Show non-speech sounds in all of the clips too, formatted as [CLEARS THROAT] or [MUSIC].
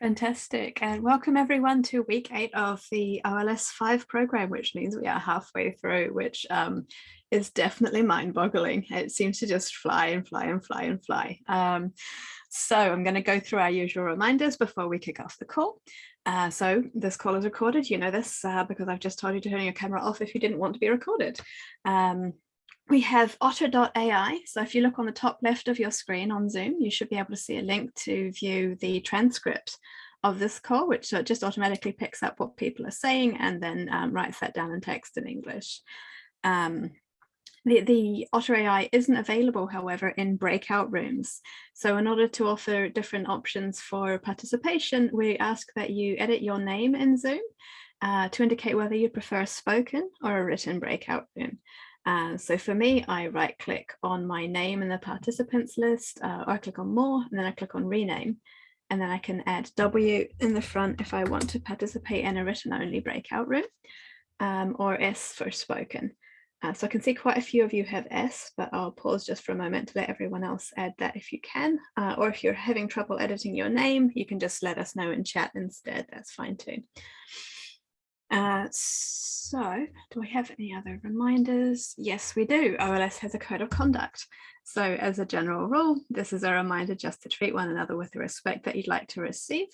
Fantastic. And welcome everyone to week eight of the OLS 5 program, which means we are halfway through, which um, is definitely mind boggling. It seems to just fly and fly and fly and fly. Um, so I'm going to go through our usual reminders before we kick off the call. Uh, so this call is recorded. You know this uh, because I've just told you to turn your camera off if you didn't want to be recorded. Um, we have otter.ai. So if you look on the top left of your screen on Zoom, you should be able to see a link to view the transcript of this call, which uh, just automatically picks up what people are saying and then um, writes that down in text in English. Um, the, the Otter AI isn't available, however, in breakout rooms. So in order to offer different options for participation, we ask that you edit your name in Zoom uh, to indicate whether you prefer a spoken or a written breakout room. Uh, so for me, I right click on my name in the participants list, uh, or I click on more, and then I click on rename. And then I can add W in the front if I want to participate in a written only breakout room, um, or S for spoken. Uh, so I can see quite a few of you have S, but I'll pause just for a moment to let everyone else add that if you can. Uh, or if you're having trouble editing your name, you can just let us know in chat instead. That's fine too. Uh, so do we have any other reminders? Yes, we do. OLS has a code of conduct. So as a general rule, this is a reminder just to treat one another with the respect that you'd like to receive.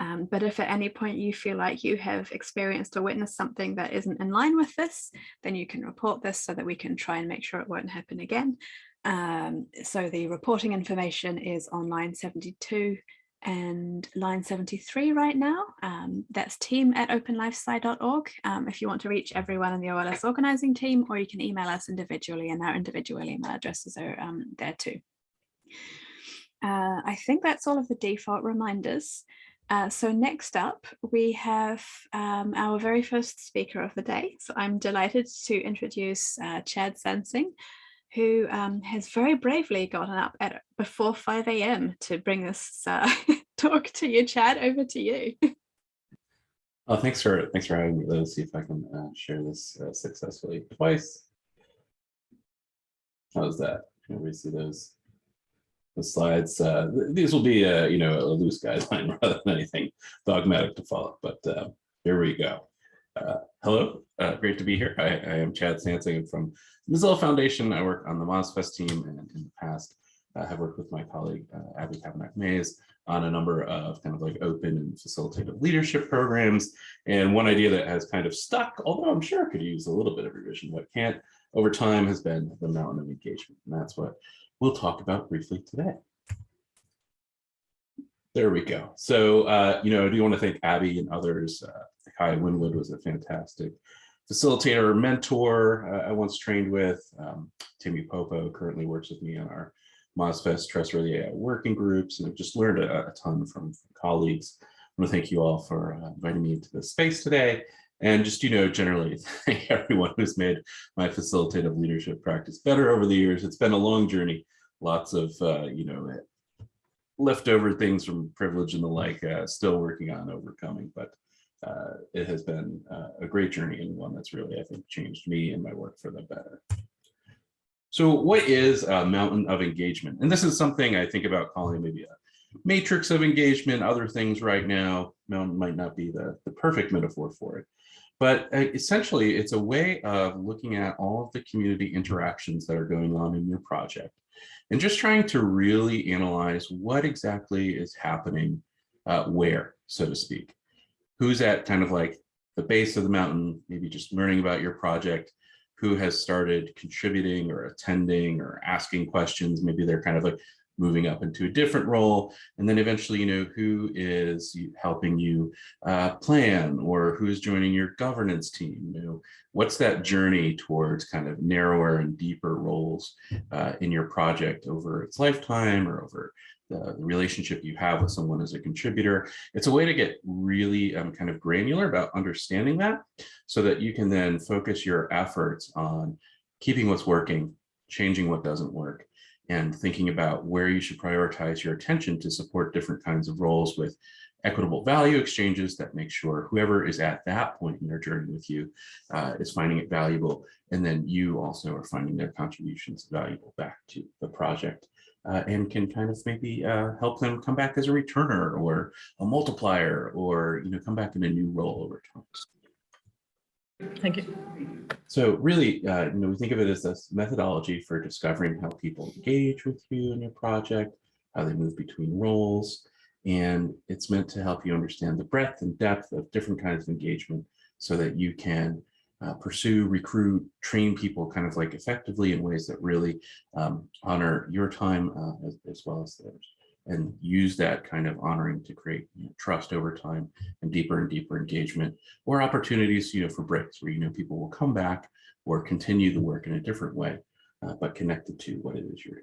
Um, but if at any point you feel like you have experienced or witnessed something that isn't in line with this, then you can report this so that we can try and make sure it won't happen again. Um, so the reporting information is on line 72 and line 73 right now. Um, that's team at openlifesci.org um, if you want to reach everyone in the OLS organizing team, or you can email us individually and our individual email addresses are um, there too. Uh, I think that's all of the default reminders. Uh, so next up, we have um, our very first speaker of the day. So I'm delighted to introduce uh, Chad Sansing, who um, has very bravely gotten up at before 5 a.m. to bring this uh, [LAUGHS] [LAUGHS] talk to you. Chad, over to you. Oh, thanks for thanks for having me. Let's see if I can uh, share this uh, successfully twice. How's that? Can we see those? the slides. Uh, these will be, a, you know, a loose guideline [LAUGHS] rather than anything dogmatic to follow, but uh, here we go. Uh, hello, uh, great to be here. I, I, am Chad Sansing from Mozilla Foundation. I work on the MozFest team and in the past I have worked with my colleague uh, Abby Cabunoc Mayes on a number of kind of like open and facilitative leadership programs. And one idea that has kind of stuck, although I'm sure could use a little bit of revision, but can't over time has been the mountain of engagement. And that's what we'll talk about briefly today. There we go. So, uh, you know, I do want to thank Abby and others. Uh, Kai Winwood was a fantastic facilitator, mentor uh, I once trained with. Um, Temi Popo currently works with me on our MozFest Trustworthy AI working groups, and I've just learned a, a ton from, from, colleagues. I want to thank you all for uh, inviting me into this space today. And just, you know, generally [LAUGHS] thank everyone who's made my facilitative leadership practice better over the years. It's been a long journey, lots of, uh, you know, leftover things from privilege and the like, uh, still working on overcoming, but uh, it has been uh, a great journey and one that's really, I think, changed me and my work for the better. So what is a mountain of engagement? And this is something I think about calling maybe a matrix of engagement, other things right now, mountain might not be the, the perfect metaphor for it. But uh, essentially, it's a way of looking at all of the community interactions that are going on in your project and just trying to really analyze what exactly is happening uh, where, so to speak. Who's at kind of like the base of the mountain, maybe just learning about your project, who has started contributing or attending or asking questions. Maybe they're kind of like moving up into a different role. And then eventually, you know, who is helping you uh, plan or who's joining your governance team? You know, what's that journey towards kind of narrower and deeper roles uh, in your project over its lifetime or over the, the, relationship you have with someone as a contributor. It's a way to get really um, kind of granular about understanding that so that you can then focus your efforts on keeping what's working, changing what doesn't work, and thinking about where you should prioritize your attention to support different kinds of roles with equitable value exchanges that make sure whoever is at that point in their journey with you uh, is finding it valuable. And then you also are finding their contributions valuable back to the project uh, and can kind of maybe uh, help them come back as a returner or a multiplier or you know come back in a new role over time. Thank you. So really, uh, you know, we think of it as this methodology for discovering how people engage with you in your project, how they move between roles, and it's meant to help you understand the breadth and depth of different kinds of engagement so that you can uh, pursue, recruit, train people kind of like effectively in ways that really um, honor your time uh, as, as well as theirs and use that kind of honoring to create you know, trust over time and deeper and deeper engagement or opportunities you know for breaks where you know people will come back or continue the work in a different way uh, but connected to what it is you're.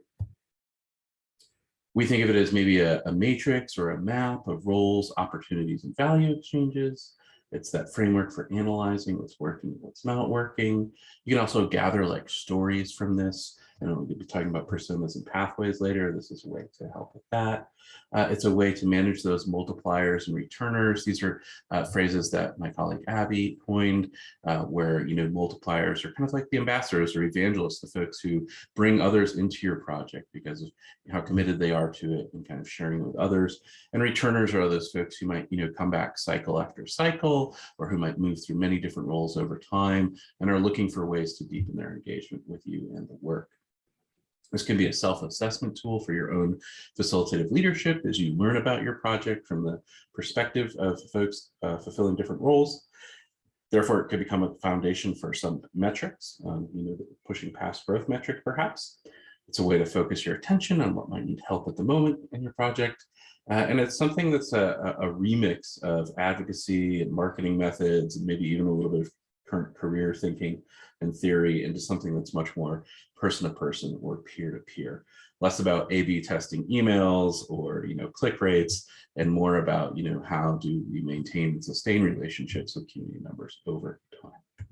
We think of it as maybe a, a matrix or a map of roles, opportunities, and value exchanges. It's that framework for analyzing what's working, what's not working. You can also gather like stories from this and we'll be talking about personas and pathways later. This is a way to help with that. Uh, it's a way to manage those multipliers and returners. These are uh, phrases that my colleague Abby coined, uh, where you know multipliers are kind of like the ambassadors or evangelists, the folks who bring others into your project because of how committed they are to it and kind of sharing with others. And returners are those folks who might you know come back cycle after cycle, or who might move through many different roles over time and are looking for ways to deepen their engagement with you and the work. This can be a self-assessment tool for your own facilitative leadership as you learn about your project from the perspective of folks uh, fulfilling different roles. Therefore, it could become a foundation for some metrics, um, you know, pushing past growth metric perhaps. It's a way to focus your attention on what might need help at the moment in your project. Uh, and it's something that's a, a remix of advocacy and marketing methods, and maybe even a little bit of career thinking and theory into something that's much more person to person or peer to peer less about a-b testing emails or you know click rates and more about you know how do we maintain and sustain relationships with community members over time.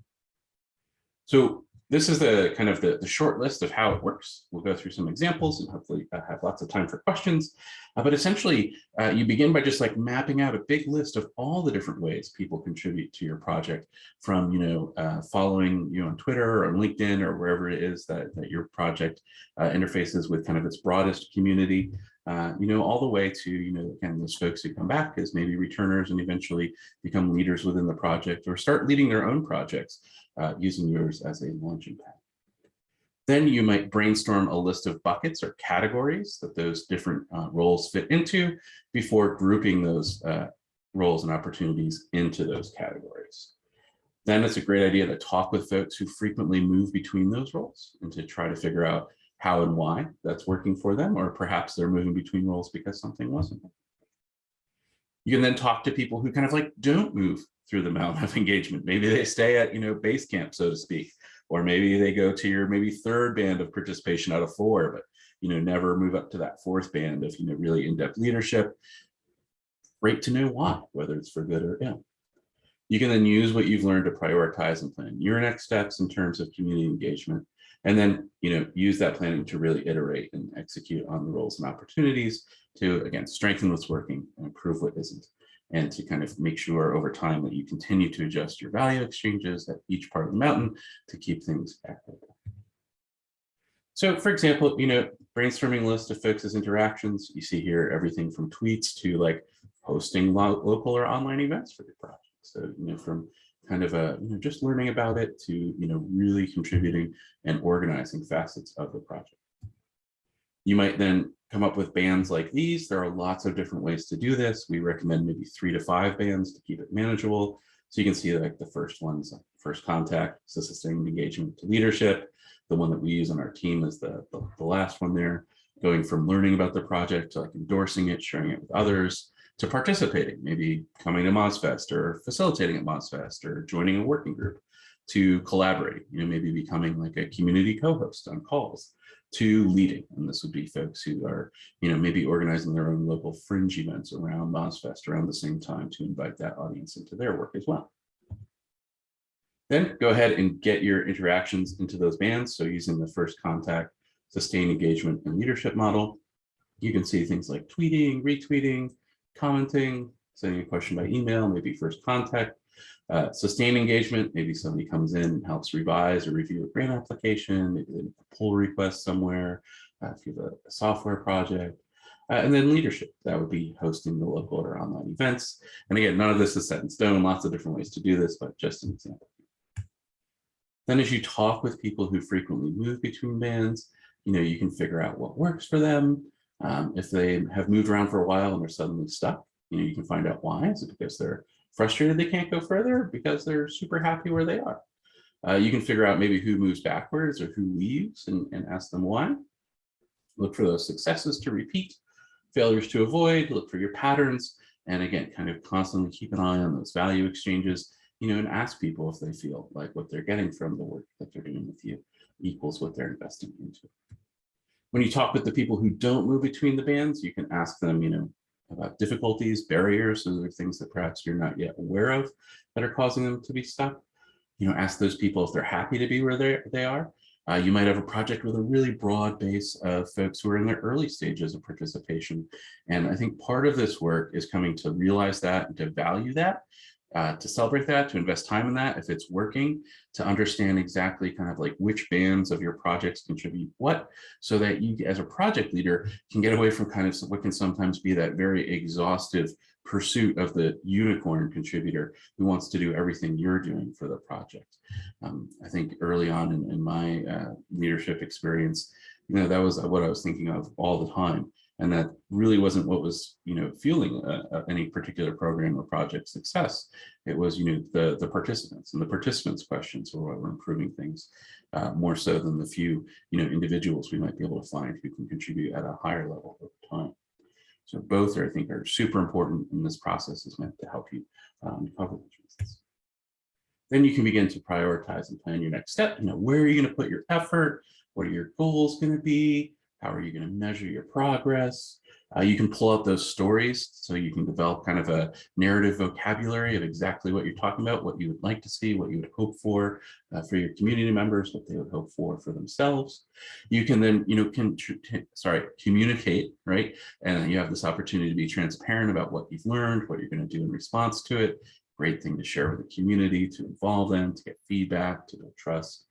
So this is the kind of the, the short list of how it works. We'll go through some examples and hopefully uh, have lots of time for questions. Uh, but essentially, uh, you begin by just like mapping out a big list of all the different ways people contribute to your project from, you know, uh, following you on Twitter or on LinkedIn or wherever it is that, that your project uh, interfaces with kind of its broadest community. Uh, you know, all the way to, you know, again, those folks who come back as maybe returners and eventually become leaders within the project or start leading their own projects uh, using yours as a launching pad. Then you might brainstorm a list of buckets or categories that those different uh, roles fit into before grouping those uh, roles and opportunities into those categories. Then it's a great idea to talk with folks who frequently move between those roles and to try to figure out how and why that's working for them, or perhaps they're moving between roles because something wasn't. You can then talk to people who kind of like don't move through the mountain of [LAUGHS] engagement. Maybe they stay at, you know, base camp, so to speak, or maybe they go to your maybe third band of participation out of four, but, you know, never move up to that fourth band of, you know, really in-depth leadership. Great to know why, whether it's for good or ill. You can then use what you've learned to prioritize and plan your next steps in terms of community engagement, and then, you know, use that planning to really iterate and execute on the roles and opportunities to, again, strengthen what's working and improve what isn't and to kind of make sure over time that you continue to adjust your value exchanges at each part of the mountain to keep things active. So for example, you know, brainstorming list of folks' interactions, you see here everything from tweets to like hosting lo local or online events for the project. So, you know, from kind of a, you know, just learning about it to, you know, really contributing and organizing facets of the project. You might then come up with bands like these. There are lots of different ways to do this. We recommend maybe three to five bands to keep it manageable. So you can see like the first one's first contact, so sustained engagement to leadership. The one that we use on our team is the, the, the last one there, going from learning about the project to like endorsing it, sharing it with others, to participating, maybe coming to MozFest or facilitating at MozFest or joining a working group, to collaborating, you know, maybe becoming like a community co-host on calls to leading. And this would be folks who are, you know, maybe organizing their own local fringe events around MozFest around the same time to invite that audience into their work as well. Then go ahead and get your interactions into those bands. So using the first contact, sustained engagement and leadership model, you can see things like tweeting, retweeting, commenting, sending a question by email, maybe first contact, uh, sustained engagement, maybe somebody comes in and helps revise or review a grant application, maybe they pull request somewhere, uh, if you have a, a software project, uh, and then leadership, that would be hosting the local or online events. And again, none of this is set in stone, lots of different ways to do this, but just an example. Then as you talk with people who frequently move between bands, you know, you can figure out what works for them. Um, if they have moved around for a while and are suddenly stuck, you know, you can find out why. Is it because they're frustrated they can't go further? Because they're super happy where they are. Uh, you can figure out maybe who moves backwards or who leaves and, and ask them why. Look for those successes to repeat, failures to avoid, look for your patterns, and again, kind of constantly keep an eye on those value exchanges, you know, and ask people if they feel like what they're getting from the work that they're doing with you equals what they're investing into. When you talk with the people who don't move between the bands, you can ask them, you know, about difficulties, barriers, those are things that perhaps you're not yet aware of that are causing them to be stuck. You know, ask those people if they're happy to be where they they are. Uh, you might have a project with a really broad base of folks who are in their early stages of participation. And I think part of this work is coming to realize that and to value that uh, to celebrate that, to invest time in that, if it's working, to understand exactly kind of like which bands of your projects contribute what, so that you as a project leader can get away from kind of what can sometimes be that very exhaustive pursuit of the unicorn contributor who wants to do everything you're doing for the project. Um, I think early on in, in my uh, leadership experience, you know, that was what I was thinking of all the time and that really wasn't what was you know fueling uh, uh, any particular program or project success. It was you know the the participants and the participants questions were what were improving things uh, more so than the few you know individuals we might be able to find who can contribute at a higher level over time. So both are i think are super important and this process is meant to help you um, cover those reasons then you can begin to prioritize and plan your next step. You know where are you going to put your effort? What are your goals going to be how are you going to measure your progress? Uh, you can pull out those stories so you can develop kind of a narrative vocabulary of exactly what you're talking about, what you would like to see, what you would hope for uh, for your community members, what they would hope for for themselves. You can then, you know, can sorry, communicate, right? And you have this opportunity to be transparent about what you've learned, what you're going to do in response to it. Great thing to share with the community, to involve them, to get feedback, to build trust.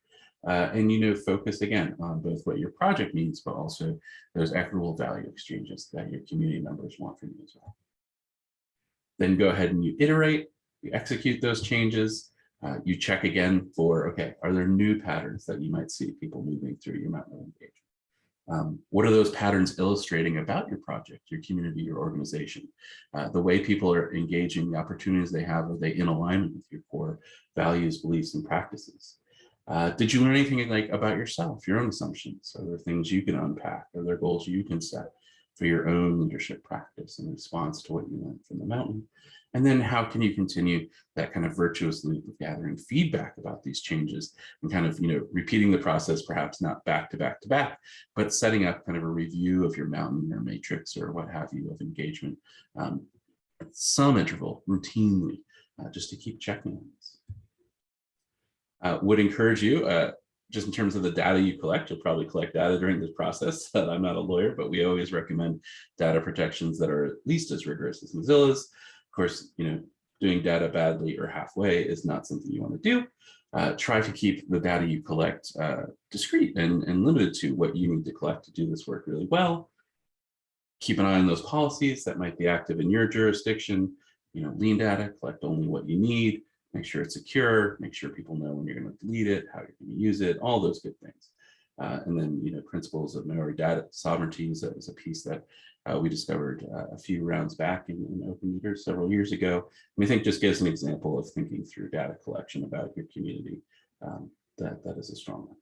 Uh, and you know focus again on both what your project needs, but also those equitable value exchanges that your community members want from you as well. Then go ahead and you iterate, you execute those changes, uh, you check again for, okay, are there new patterns that you might see people moving through your mountain engagement? Um, what are those patterns illustrating about your project, your community, your organization? Uh, the way people are engaging, the opportunities they have, are they in alignment with your core values, beliefs, and practices? Uh, did you learn anything like about yourself, your own assumptions? Are there things you can unpack? Are there goals you can set for your own leadership practice in response to what you learned from the mountain? And then how can you continue that kind of virtuous loop of gathering feedback about these changes and kind of, you know, repeating the process, perhaps not back to back to back, but setting up kind of a review of your mountain or matrix or what have you of engagement um, at some interval routinely, uh, just to keep checking uh, would encourage you, uh, just in terms of the data you collect, you'll probably collect data during this process. [LAUGHS] I'm not a lawyer, but we always recommend data protections that are at least as rigorous as Mozilla's. Of course, you know, doing data badly or halfway is not something you want to do. Uh, try to keep the data you collect uh, discrete and, and limited to what you need to collect to do this work really well. Keep an eye on those policies that might be active in your jurisdiction. You know, lean data, collect only what you need make sure it's secure, make sure people know when you're going to delete it, how you're going to use it, all those good things. Uh, and then, you know, principles of Māori data sovereignty is a, is a piece that uh, we discovered uh, a few rounds back in, in Open Meter several years ago. And I think just gives an example of thinking through data collection about your community. Um, that, that is a strong one.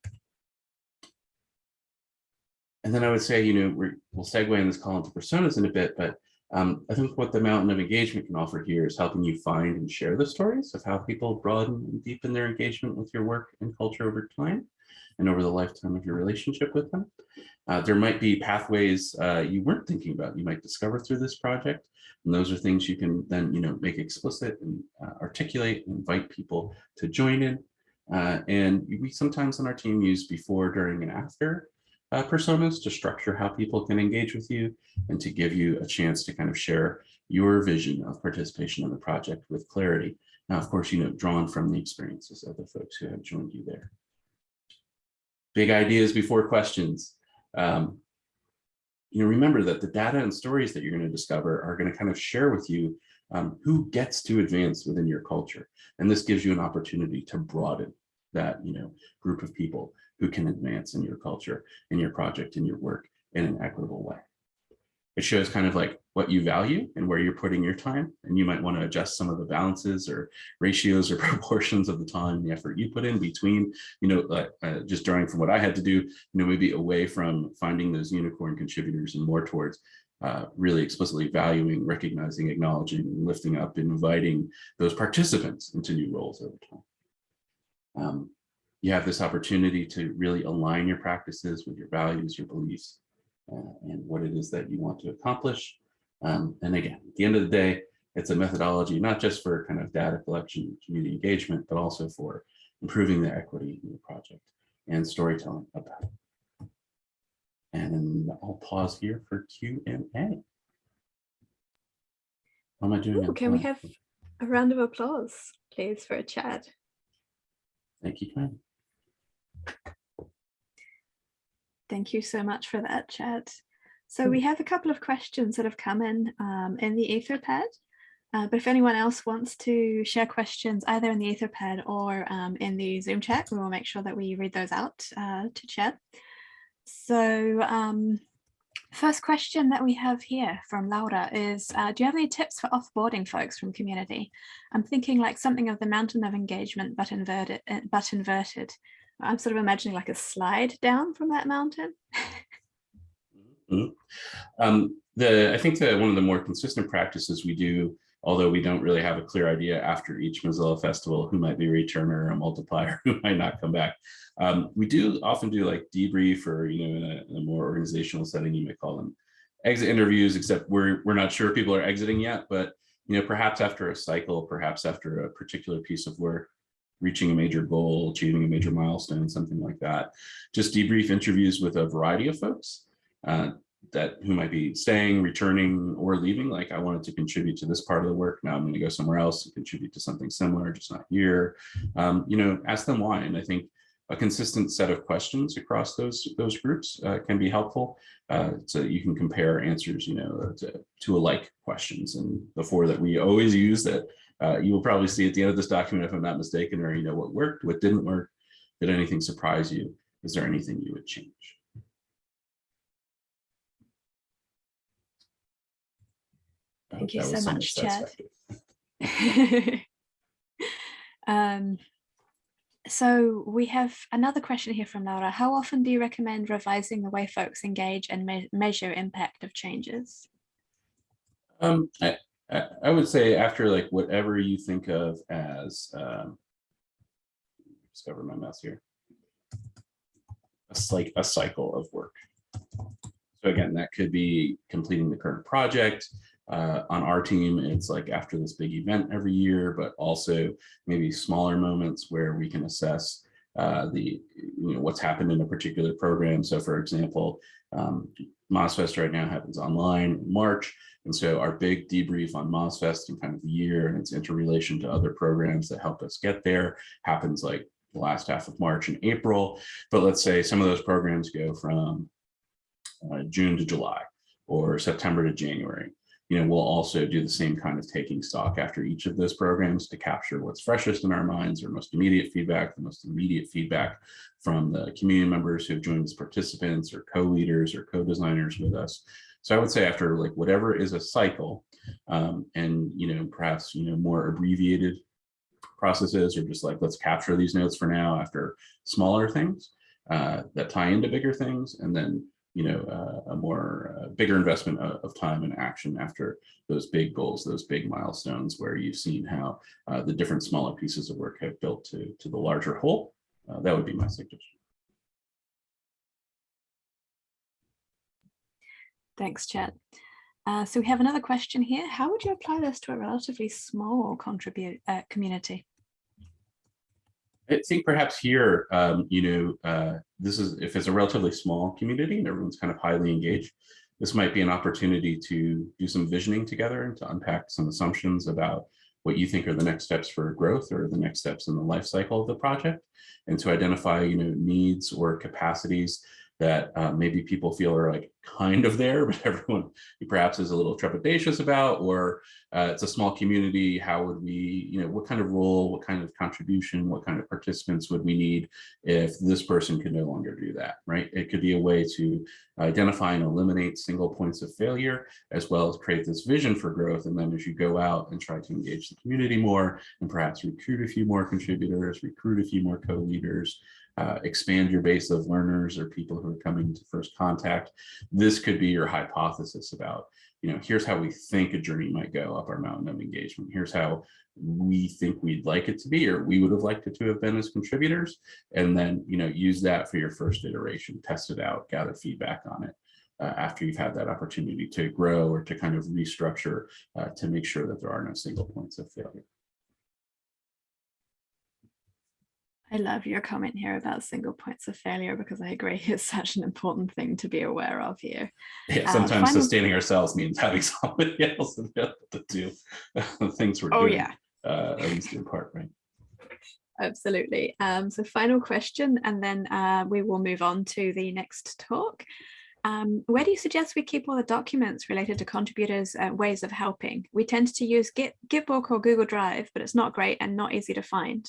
And then I would say, you know, we will segue in this call into personas in a bit, but um, I think what the mountain of engagement can offer here is helping you find and share the stories of how people broaden and deepen their engagement with your work and culture over time and over the lifetime of your relationship with them. Uh, there might be pathways uh, you weren't thinking about you might discover through this project. And those are things you can then you know, make explicit and uh, articulate, and invite people to join in. Uh, and we sometimes on our team use before, during, and after uh, personas to structure how people can engage with you and to give you a chance to kind of share your vision of participation in the project with clarity. Now, of course, you know, drawn from the experiences of the folks who have joined you there. Big ideas before questions. Um, you know, remember that the data and stories that you're going to discover are going to kind of share with you um, who gets to advance within your culture. And this gives you an opportunity to broaden that, you know, group of people who can advance in your culture, in your project, in your work in an equitable way. It shows kind of like what you value and where you're putting your time. And you might want to adjust some of the balances or ratios or [LAUGHS] proportions of the time, and the effort you put in between, you know, uh, uh, just drawing from what I had to do, you know, maybe away from finding those unicorn contributors and more towards uh, really explicitly valuing, recognizing, acknowledging, lifting up, inviting those participants into new roles over time. Um, you have this opportunity to really align your practices with your values, your beliefs, uh, and what it is that you want to accomplish. Um, and again, at the end of the day, it's a methodology, not just for kind of data collection, community engagement, but also for improving the equity in the project and storytelling about it. And I'll pause here for Q and A. How am I doing? Ooh, can we have a round of applause, please, for Chad? Thank you, Ken. Thank you so much for that, Chad. So we have a couple of questions that have come in um, in the Etherpad. Uh, but if anyone else wants to share questions either in the Etherpad or um, in the Zoom chat, we will make sure that we read those out uh, to Chad. So um, first question that we have here from Laura is, uh, do you have any tips for offboarding folks from community? I'm thinking like something of the mountain of engagement, but inverted, but inverted. I'm sort of imagining like a slide down from that mountain. mm -hmm. um, the I think that one of the more consistent practices we do, although we don't really have a clear idea after each Mozilla festival who might be a returner, or a multiplier, [LAUGHS] who might not come back. Um, we do often do like debrief or you know in a, in a more organizational setting, you might call them exit interviews, except we're we're not sure people are exiting yet, but you know perhaps after a cycle, perhaps after a particular piece of work, reaching a major goal, achieving a major milestone, something like that. Just debrief interviews with a variety of folks uh, that who might be staying, returning, or leaving. Like I wanted to contribute to this part of the work. Now I'm going to go somewhere else and contribute to something similar, just not here. Um, you know, ask them why. And I think a consistent set of questions across those those groups uh, can be helpful. Uh, so that you can compare answers, you know, to, to alike questions. And the four that we always use that uh, you will probably see at the end of this document, if I'm not mistaken, or you know what worked, what didn't work, did anything surprise you? Is there anything you would change? Thank you so much, Chad. [LAUGHS] um, so we have another question here from Laura. How often do you recommend revising the way folks engage and me measure impact of changes? Um, I, I would say after like whatever you think of as um, discover my mouse here, it's like a cycle of work. So again, that could be completing the current project. Uh, on our team, it's like after this big event every year, but also maybe smaller moments where we can assess uh, the you know what's happened in a particular program. So for example, um, MozFest right now happens online in March. And so our big debrief on MozFest and kind of the year and its interrelation to other programs that help us get there happens like the last half of March and April. But let's say some of those programs go from uh, June to July or September to January. You know, we'll also do the same kind of taking stock after each of those programs to capture what's freshest in our minds or most immediate feedback, the most immediate feedback from the community members who have joined as participants or co-leaders or co-designers with us. So I would say after like whatever is a cycle um, and, you know, perhaps, you know, more abbreviated processes or just like, let's capture these notes for now after smaller things uh, that tie into bigger things. And then, you know, uh, a more uh, bigger investment of, of, time and action after those big goals, those big milestones where you've seen how uh, the different smaller pieces of work have built to, to the larger whole. That would be my suggestion. Thanks, Chad. Uh, so we have another question here. How would you apply this to a relatively small contribute uh, community? I think perhaps here, um, you know, uh, this is if it's a relatively small community and everyone's kind of highly engaged, this might be an opportunity to do some visioning together and to unpack some assumptions about what you think are the next steps for growth or the next steps in the life cycle of the project and to identify, you know, needs or capacities that uh, maybe people feel are like kind of there, [LAUGHS] but everyone perhaps is a little trepidatious about, or uh, it's a small community, how would we, you know, what kind of role, what kind of contribution, what kind of participants would we need if this person could no longer do that, right? It could be a way to identify and eliminate single points of failure, as well as create this vision for growth. And then as you go out and try to engage the community more and perhaps recruit a few more contributors, recruit a few more co-leaders, uh, expand your base of learners or people who are coming to first contact. This could be your hypothesis about, you know, here's how we think a journey might go up our mountain of engagement. Here's how we think we'd like it to be, or we would have liked it to have been as contributors. And then, you know, use that for your first iteration, test it out, gather feedback on it. Uh, after you've had that opportunity to grow or to kind of restructure uh, to make sure that there are no single points of failure. I love your comment here about single points of failure because I agree [LAUGHS] it's such an important thing to be aware of here. Yeah, sometimes uh, sustaining ourselves means [LAUGHS] having somebody else available to do the things we're oh, doing. yeah. Uh, at least in part, right? Absolutely. Um, so final question, and then uh, we will move on to the next talk. Um, where do you suggest we keep all the documents related to contributors' uh, ways of helping? We tend to use Git, Gitbook or Google Drive, but it's not great and not easy to find.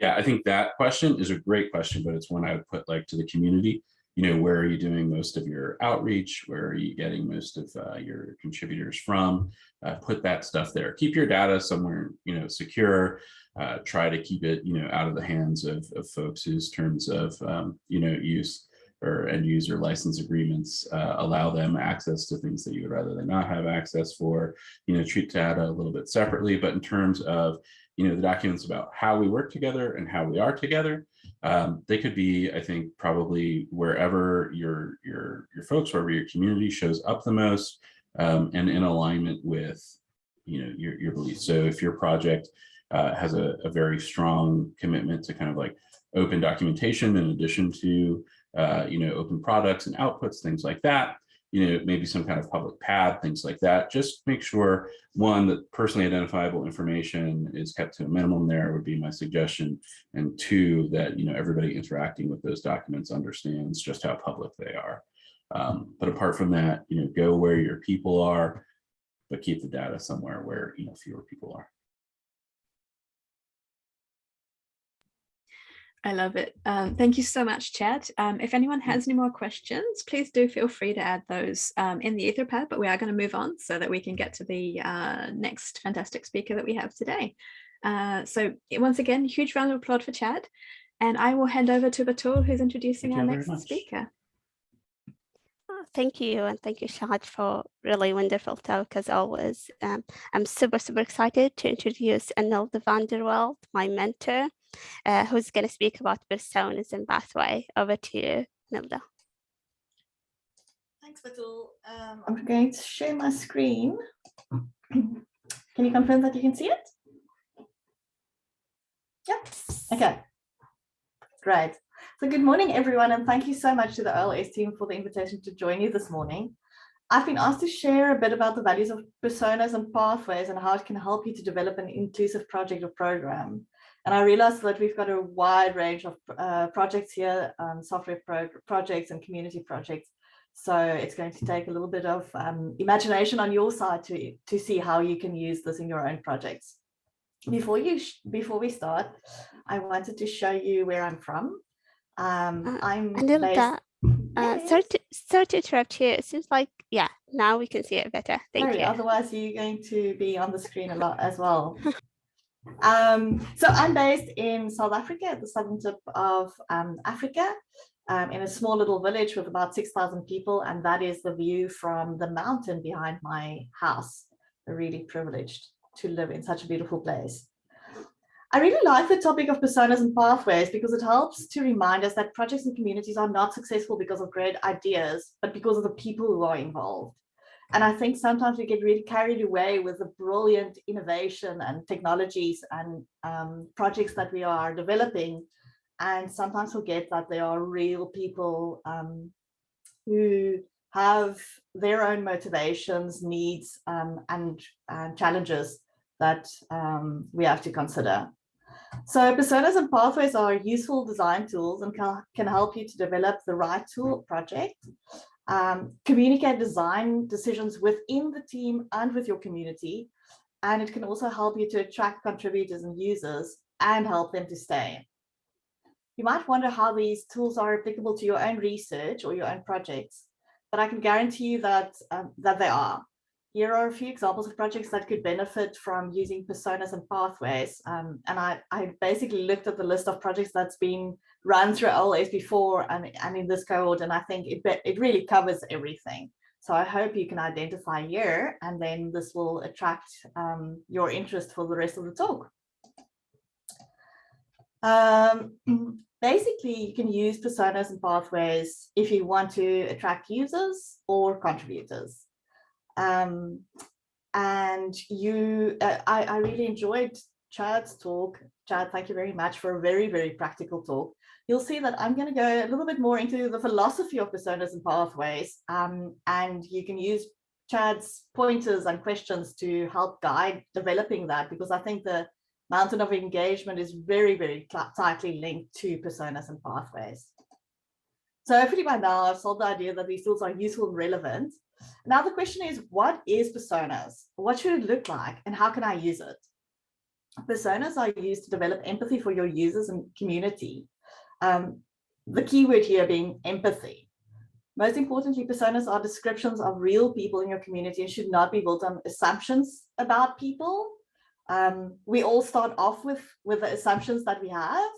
Yeah, I think that question is a great question, but it's one I would put like to the community. You know, where are you doing most of your outreach? Where are you getting most of uh, your contributors from? Uh, put that stuff there. Keep your data somewhere, you know, secure. Uh, try to keep it, you know, out of the hands of, of folks whose terms of, um, you know, use or end user license agreements uh, allow them access to things that you would rather they not have access for, you know, treat data a little bit separately. But in terms of you know, the documents about how we work together and how we are together. Um, they could be, I think, probably wherever your your your folks, wherever your community shows up the most, um, and in alignment with, you know, your your beliefs. So if your project uh, has a, a, very strong commitment to kind of like open documentation in addition to, uh, you know, open products and outputs, things like that, you know, maybe some kind of public pad, things like that. Just make sure, one, that personally identifiable information is kept to a minimum there would be my suggestion. And two, that, you know, everybody interacting with those documents understands just how public they are. Um, but apart from that, you know, go where your people are, but keep the data somewhere where, you know, fewer people are. I love it. Um, thank you so much, Chad. Um, if anyone has any more questions, please do feel free to add those um, in the Etherpad, but we are going to move on so that we can get to the uh, next fantastic speaker that we have today. Uh, so once again, huge round of applause for Chad. And I will hand over to Batool, who's introducing thank our next speaker. Oh, thank you, and thank you, Chad, for really wonderful talk as always. Um, I'm super, super excited to introduce Anelda van der Walt, my mentor uh, who's going to speak about personas and pathway. Over to you, Nilda. Thanks, Batool. Um, I'm going to share my screen. [CLEARS THROAT] Can you confirm that you can see it? Yes. Okay. Great. So good morning, everyone, and thank you so much to the OLS team for the invitation to join you this morning. I've been asked to share a bit about the values of personas and pathways and how it can help you to develop an inclusive project or program. And I realized that we've got a wide range of uh, projects here, um, software pro projects and community projects. So it's going to take a little bit of um, imagination on your side to, to see how you can use this in your own projects. Before you before we start, I wanted to show you where I'm from. Um, uh, I'm a little based, uh, sorry, to, sorry to interrupt you. It seems like, yeah, now we can see it better. Thank sorry, you. Otherwise, you're going to be on the screen a lot as well. [LAUGHS] Um, so I'm based in South Africa, at the southern tip of um, Africa, um, in a small little village with about 6,000 people. And that is the view from the mountain behind my house. Really privileged to live in such a beautiful place. I really like the topic of personas and pathways because it helps to remind us that projects and communities are not successful because of great ideas, but because of the people who are involved. And I think sometimes we get really carried away with the brilliant innovation and technologies and um, projects that we are developing, and sometimes forget that there are real people um, who have their own motivations, needs, um, and, and, challenges that um, we have to consider. So personas and pathways are useful design tools and can, can help you to develop the right tool project, um, communicate design decisions within the team and with your community. And it can also help you to attract contributors and users and help them to stay. You might wonder how these tools are applicable to your own research or your own projects, but I can guarantee you that, um, that they are. Here are a few examples of projects that could benefit from using personas and pathways. Um, and I, I basically looked at the list of projects that's been run through OLS before and, and in this cohort, and I think it, it really covers everything. So I hope you can identify here, and then this will attract um, your interest for the rest of the talk. Um, [CLEARS THROAT] basically, you can use personas and pathways if you want to attract users or contributors. Um, and you, uh, I, I really enjoyed Chad's talk. Chad, thank you very much for a very, very practical talk. You'll see that I'm going to go a little bit more into the philosophy of personas and pathways, um, and you can use Chad's pointers and questions to help guide developing that, because I think the mountain of engagement is very, very tightly linked to personas and pathways. So hopefully by now I've solved the idea that these tools are useful and relevant. Now the question is, what is personas? What should it look like and how can I use it? Personas are used to develop empathy for your users and community. Um, the keyword here being empathy. Most importantly, personas are descriptions of real people in your community and should not be built on assumptions about people. Um, we all start off with, with the assumptions that we have,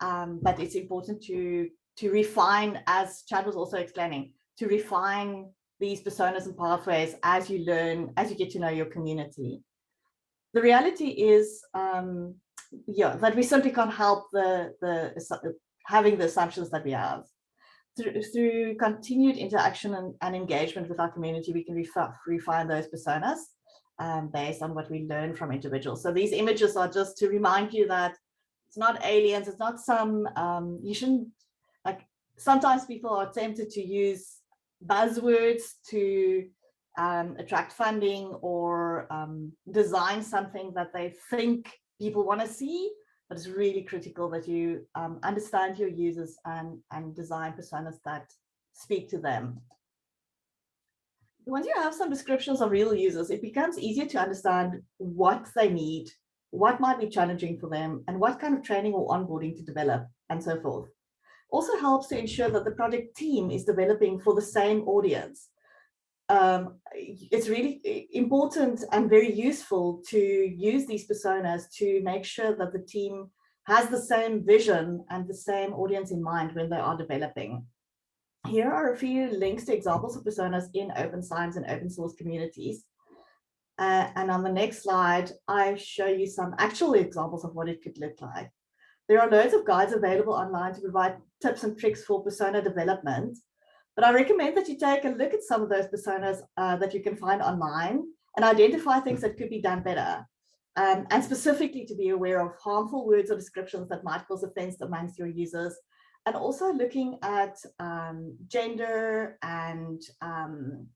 um, but it's important to, to refine, as Chad was also explaining, to refine these personas and pathways as you learn, as you get to know your community. The reality is, um, yeah, that we simply can't help the, the having the assumptions that we have. Through, through continued interaction and, and, engagement with our community, we can refine those personas um, based on what we learn from individuals. So these images are just to remind you that it's not aliens, it's not some, um, you shouldn't, like sometimes people are tempted to use buzzwords to um, attract funding or um, design something that they think people want to see, but it's really critical that you um, understand your users and, and design personas that speak to them. Once you have some descriptions of real users, it becomes easier to understand what they need, what might be challenging for them, and what kind of training or onboarding to develop, and so forth also helps to ensure that the project team is developing for the same audience. Um, it's really important and very useful to use these personas to make sure that the team has the same vision and the same audience in mind when they are developing. Here are a few links to examples of personas in open science and open source communities. Uh, and on the next slide, I show you some actual examples of what it could look like. There are loads of guides available online to provide tips and tricks for persona development, but I recommend that you take a look at some of those personas uh, that you can find online and identify things that could be done better. Um, and specifically to be aware of harmful words or descriptions that might cause offense amongst your users, and also looking at um, gender and, um,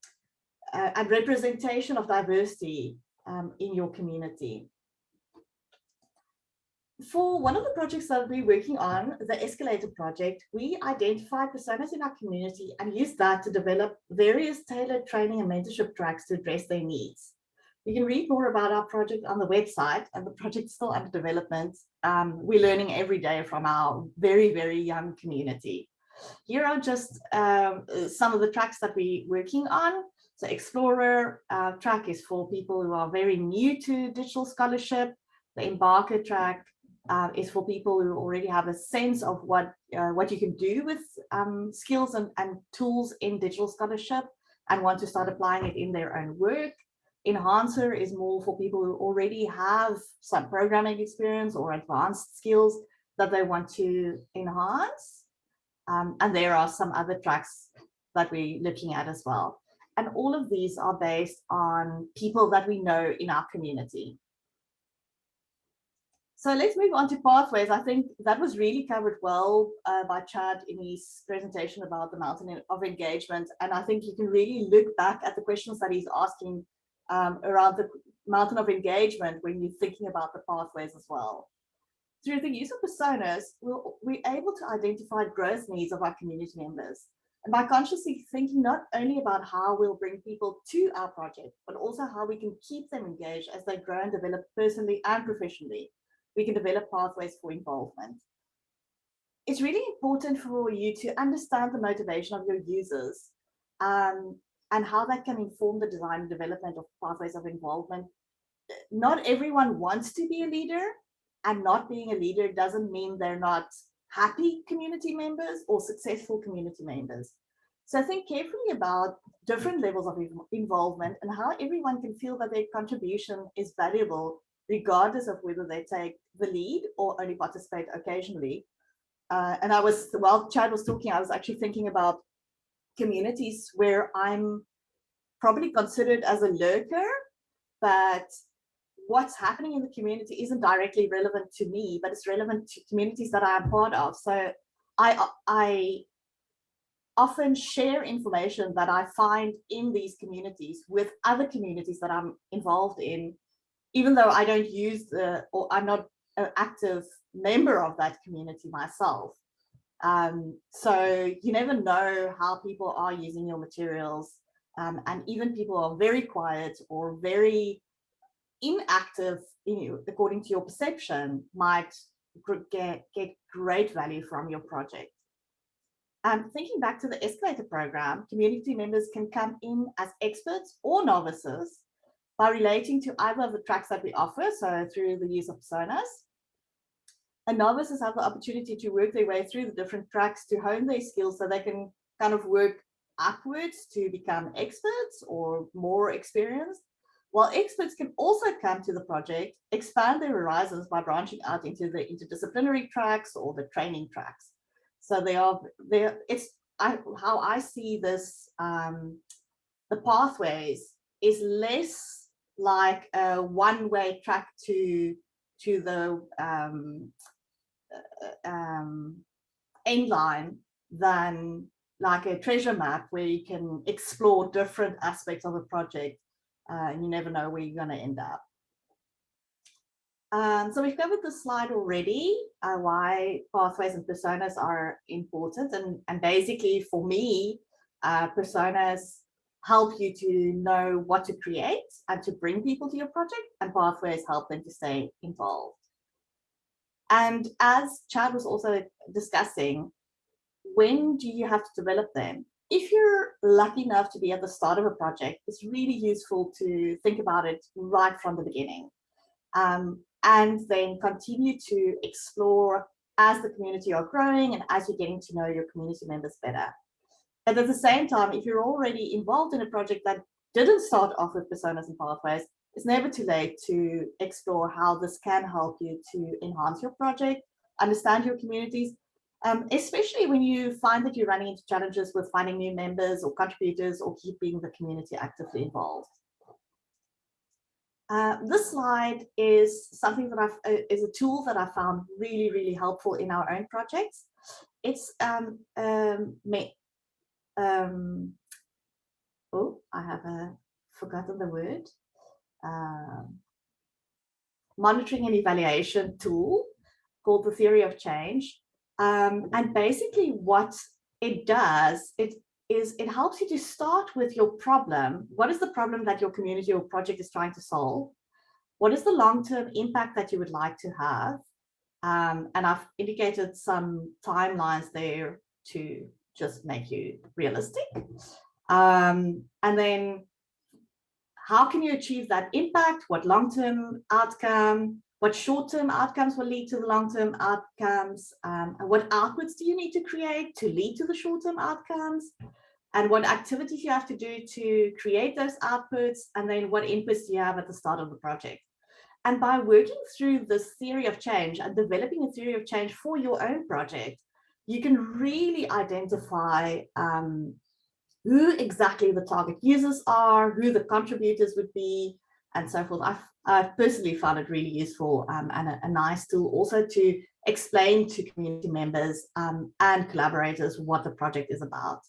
uh, and representation of diversity um, in your community for one of the projects that we're working on, the Escalator project, we identified personas in our community and used that to develop various tailored training and mentorship tracks to address their needs. You can read more about our project on the website and the project is still under development. Um, we're learning every day from our very, very young community. Here are just um, some of the tracks that we're working on. So Explorer uh, track is for people who are very new to digital scholarship. The Embarker track uh, is for people who already have a sense of what uh, what you can do with um, skills and, and tools in digital scholarship and want to start applying it in their own work. Enhancer is more for people who already have some programming experience or advanced skills that they want to enhance. Um, and there are some other tracks that we're looking at as well. And all of these are based on people that we know in our community. So let's move on to pathways. I think that was really covered well uh, by Chad in his presentation about the mountain of engagement. And I think you can really look back at the questions that he's asking um, around the mountain of engagement when you're thinking about the pathways as well. through the use of personas, we'll, we're able to identify growth needs of our community members. And by consciously thinking not only about how we'll bring people to our project, but also how we can keep them engaged as they grow and develop personally and professionally, we can develop pathways for involvement. It's really important for you to understand the motivation of your users um, and how that can inform the design and development of pathways of involvement. Not everyone wants to be a leader and not being a leader doesn't mean they're not happy community members or successful community members. So think carefully about different levels of involvement and how everyone can feel that their contribution is valuable, regardless of whether they take the lead or only participate occasionally. Uh, and I was, while Chad was talking, I was actually thinking about communities where I'm probably considered as a lurker, but what's happening in the community isn't directly relevant to me, but it's relevant to communities that I'm part of. So I, I often share information that I find in these communities with other communities that I'm involved in, even though I don't use the, or I'm not an active member of that community myself. Um, so you never know how people are using your materials. Um, and even people are very quiet or very inactive, you know, according to your perception, might get, get great value from your project. Um, thinking back to the escalator program, community members can come in as experts or novices by relating to either of the tracks that we offer, so through the use of personas. And novices have the opportunity to work their way through the different tracks to hone their skills so they can kind of work upwards to become experts or more experienced while experts can also come to the project, expand their horizons by branching out into the interdisciplinary tracks or the training tracks. So they are there. It's I, how I see this. Um, the pathways is less like a one-way track to to the um, uh, um, end line than like a treasure map where you can explore different aspects of a project uh, you never know where you're going to end up. Um, so we've covered the slide already, uh, why pathways and personas are important. And, and basically for me, uh, personas help you to know what to create and to bring people to your project and pathways help them to stay involved. And as Chad was also discussing, when do you have to develop them? if you're lucky enough to be at the start of a project, it's really useful to think about it right from the beginning um, and then continue to explore as the community are growing and as you're getting to know your community members better. And at the same time, if you're already involved in a project that didn't start off with personas and pathways, it's never too late to explore how this can help you to enhance your project, understand your communities, um, especially when you find that you're running into challenges with finding new members or contributors or keeping the community actively involved. Uh, this slide is something that I've, uh, is a tool that I found really, really helpful in our own projects. It's, um, um, um, oh, I have a, forgotten the word, um, monitoring and evaluation tool called the theory of change. Um, and basically what it does, it is it helps you to start with your problem. What is the problem that your community or project is trying to solve? What is the long-term impact that you would like to have? Um, and I've indicated some timelines there to just make you realistic. Um, and then how can you achieve that impact? What long-term outcome? what short-term outcomes will lead to the long-term outcomes, um, and what outputs do you need to create to lead to the short-term outcomes, and what activities you have to do to create those outputs, and then what inputs do you have at the start of the project. And by working through this theory of change and developing a theory of change for your own project, you can really identify um, who exactly the target users are, who the contributors would be, and so forth. I've, I've personally found it really useful um, and a, a, nice tool also to explain to community members um, and collaborators what the project is about.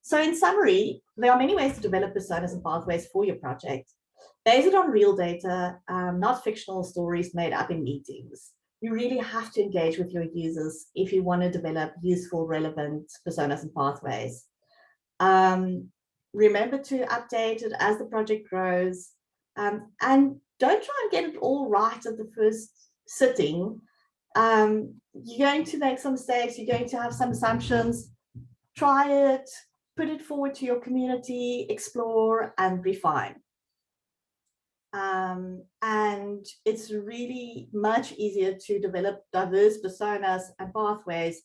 So in summary, there are many ways to develop personas and pathways for your project. Based on real data, um, not fictional stories made up in meetings. You really have to engage with your users if you want to develop useful, relevant personas and pathways. Um, remember to update it as the project grows um, and don't try and get it all right at the first sitting. Um, you're going to make some mistakes, you're going to have some assumptions. Try it, put it forward to your community, explore and refine. Um, and it's really much easier to develop diverse personas and pathways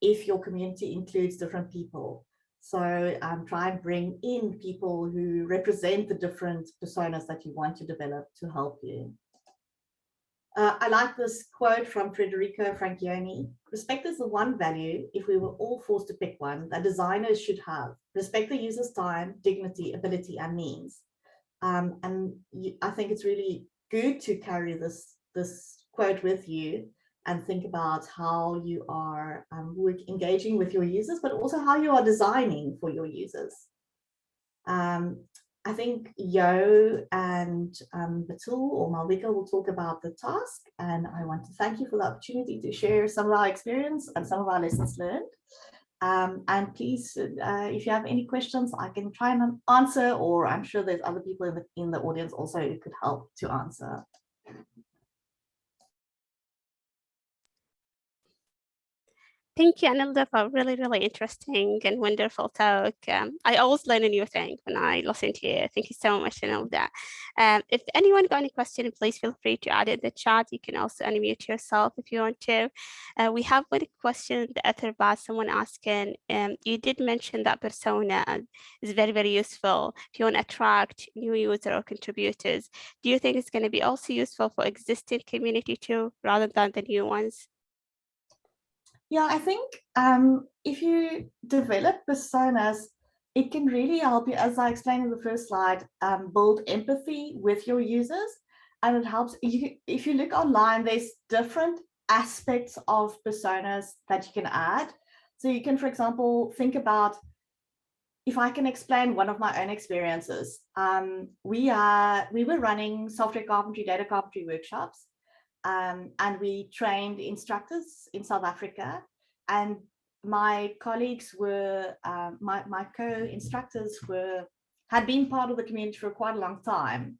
if your community includes different people. So um, try and bring in people who represent the different personas that you want to develop to help you. Uh, I like this quote from Federico Francioni. Respect is the one value, if we were all forced to pick one, that designers should have. Respect the user's time, dignity, ability, and means. Um, and you, I think it's really good to carry this, this quote with you and think about how you are um, engaging with your users, but also how you are designing for your users. Um, I think Yo and um, Batool or Malvika will talk about the task, and I want to thank you for the opportunity to share some of our experience and some of our lessons learned. Um, and please, uh, if you have any questions, I can try and answer, or I'm sure there's other people in the, in the audience also who could help to answer. Thank you, Anelda, for a really, really interesting and wonderful talk. Um, I always learn a new thing when I listen to you. Thank you so much, Anelda. Um, if anyone got any question, please feel free to add it in the chat. You can also unmute yourself if you want to. Uh, we have one question, the other about someone asking, um, you did mention that persona is very, very useful if you want to attract new user or contributors. Do you think it's going to be also useful for existing community too, rather than the new ones? Yeah, I think um, if you develop personas, it can really help you, as I explained in the first slide, um, build empathy with your users. And it helps, you, if you look online, there's different aspects of personas that you can add. So you can, for example, think about, if I can explain one of my own experiences, um, we are we were running software carpentry, data carpentry workshops um, and we trained instructors in South Africa. And my colleagues were, uh, my, my co-instructors were, had been part of the community for quite a long time.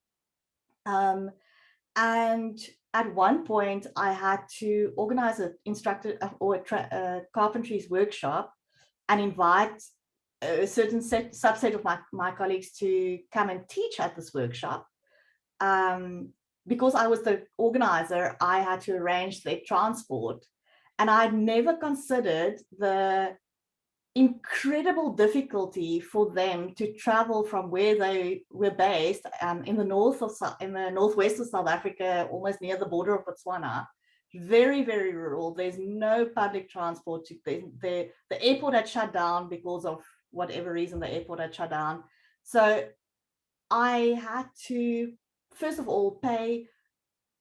Um, and at one point I had to organize an instructor uh, or a, carpentry's workshop and invite a certain set, subset of my, my colleagues to come and teach at this workshop. Um, because I was the organizer, I had to arrange their transport. And I'd never considered the incredible difficulty for them to travel from where they were based um, in the north of in the northwest of South Africa, almost near the border of Botswana. Very, very rural. There's no public transport. To, the, the, the airport had shut down because of whatever reason the airport had shut down. So I had to first of all, pay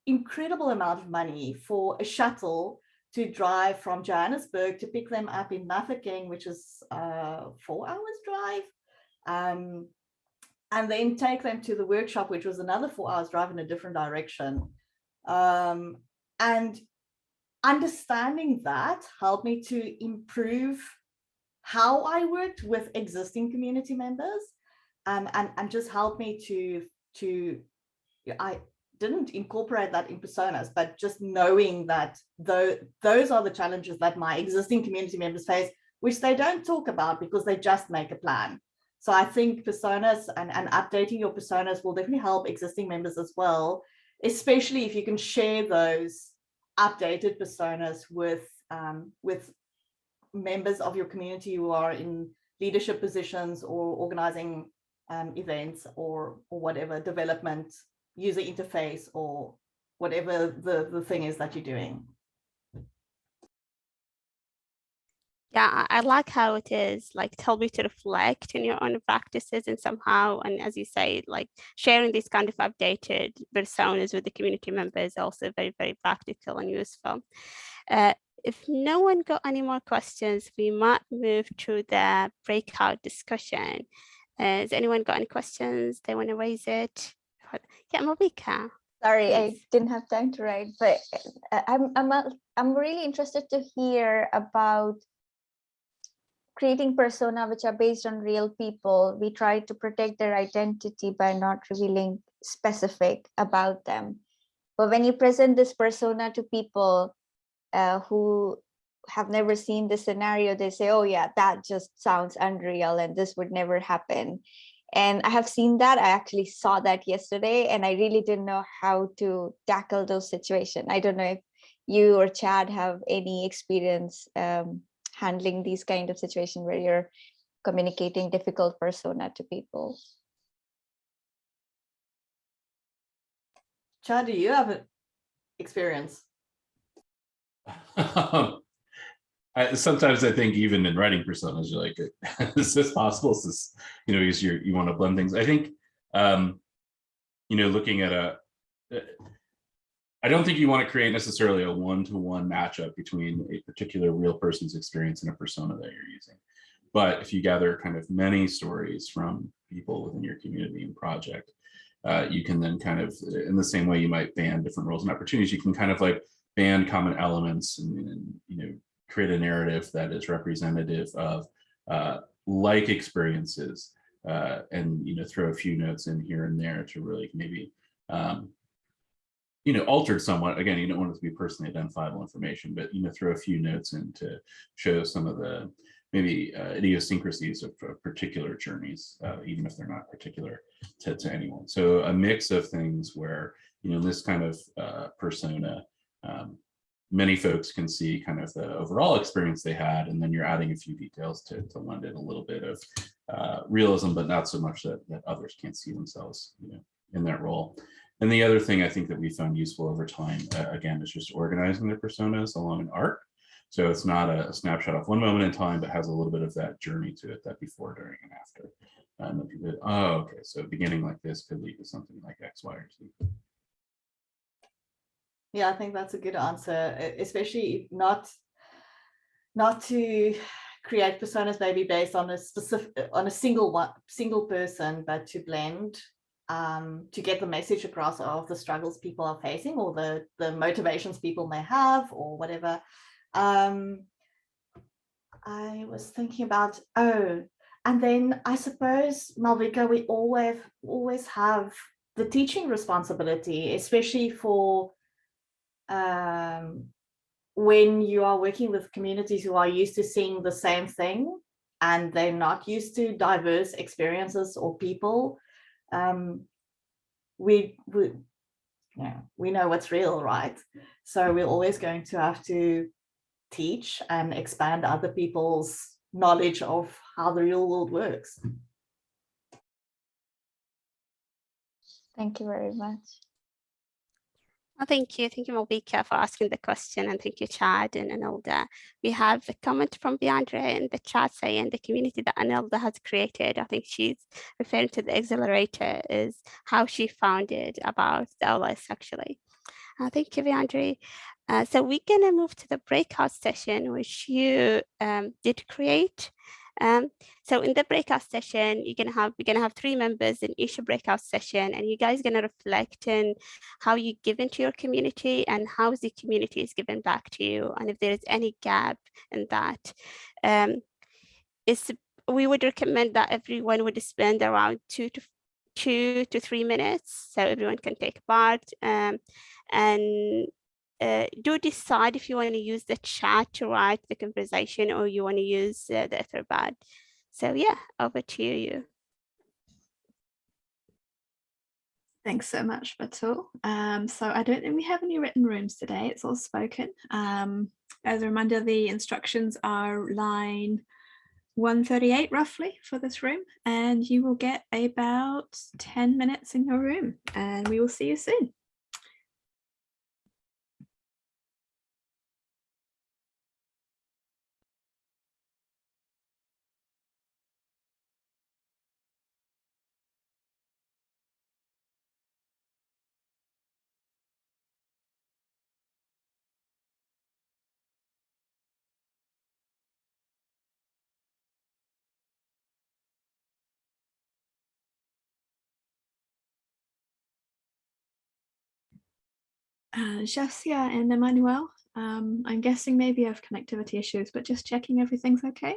incredible amount of money for a shuttle to drive from Johannesburg to pick them up in Mafeking, which is uh, four hours drive, um, and then take them to the workshop, which was another four hours drive in a different direction. Um, and understanding that helped me to improve how I worked with existing community members um, and, and just helped me to, to I didn't incorporate that in personas, but just knowing that though those are the challenges that my existing community members face, which they don't talk about because they just make a plan. So I think personas and, and updating your personas will definitely help existing members as well, especially if you can share those updated personas with um, with members of your community who are in leadership positions or organizing um, events or, or whatever development user interface or whatever the, the thing is that you're doing. Yeah, I like how it is like tell me to reflect in your own practices and somehow, and as you say, like sharing these kind of updated personas with the community members also very, very practical and useful. Uh, if no one got any more questions, we might move to the breakout discussion. Uh, has anyone got any questions? They want to raise it? Yeah, Malvika. Sorry, I didn't have time to write, but uh, I'm I'm a- I'm really interested to hear about creating persona which are based on real people. We try to protect their identity by not revealing specific about them. But when you present this persona to people uh, who have never seen this scenario, they say, oh yeah, that just sounds unreal and this would never happen. And I have seen that. I actually saw that yesterday and I really didn't know how to tackle those situations. I don't know if you or Chad have any experience um, handling these kind of situations where you're communicating difficult persona to people. Chad, do you have an experience? [LAUGHS] I, sometimes I think even in writing personas, you're like, [LAUGHS] is this possible? Is this, you know, because you you want to blend things. I think, um, you know, looking at a, I don't think you want to create necessarily a one-to-one matchup between a particular real person's experience and a persona that you're using. But if you gather kind of many stories from people within your community and project, uh, you can then kind of, in the same way you might ban different roles and opportunities, you can kind of like ban common elements and, and you know, create a narrative that is representative of uh, like experiences uh, and, you know, throw a few notes in here and there to really maybe, um, you know, altered somewhat. Again, you don't want it to be personally identifiable information, but, you know, throw a few notes in to show some of the maybe uh, idiosyncrasies of, of particular journeys, uh, even if they're not particular to, to anyone. So a mix of things where, you know, this kind of uh, persona, um, many folks can see kind of the overall experience they had, and then you're adding a few details to, to lend it a little bit of uh, realism, but not so much that, that others can't see themselves you know, in that role. And the other thing I think that we found useful over time, uh, again, is just organizing their personas along an arc. So it's not a, snapshot of one moment in time, but has a little bit of that journey to it, that before, during, and after. And then people, oh, okay, so beginning like this could lead to something like X, Y, or Z. Yeah, I think that's a good answer, especially not not to create personas maybe based on a specific on a single one single person, but to blend um, to get the message across of the struggles people are facing or the the motivations people may have or whatever. Um, I was thinking about oh, and then I suppose Malvika, we always always have the teaching responsibility, especially for um, when you are working with communities who are used to seeing the same thing and they're not used to diverse experiences or people, um, we, we, yeah, we know what's real, right? So we're always going to have to teach and expand other people's knowledge of how the real world works. Thank you very much. Oh, thank you. Thank you, Malvika, for asking the question. And thank you, Chad and Anelda. We have a comment from Biandra in the chat saying the community that Anelda has created, I think she's referring to the accelerator, is how she founded about the OLS actually. Uh, thank you, Biandra. Uh, so we're going to move to the breakout session, which you um, did create. Um, so in the breakout session, you're gonna have we're gonna have three members in each breakout session, and you guys gonna reflect on how you give into your community and how the community is given back to you, and if there is any gap in that. Um, it's we would recommend that everyone would spend around two to two to three minutes, so everyone can take part. Um, and uh, do decide if you want to use the chat to write the conversation or you want to use uh, the Etherpad. So yeah, over to you. Thanks so much, Batool. Um, so I don't think we have any written rooms today. It's all spoken. Um, as a reminder, the instructions are line 138 roughly for this room, and you will get about 10 minutes in your room, and we will see you soon. Uh, Jessia and Emmanuel, um, I'm guessing maybe you have connectivity issues, but just checking everything's okay.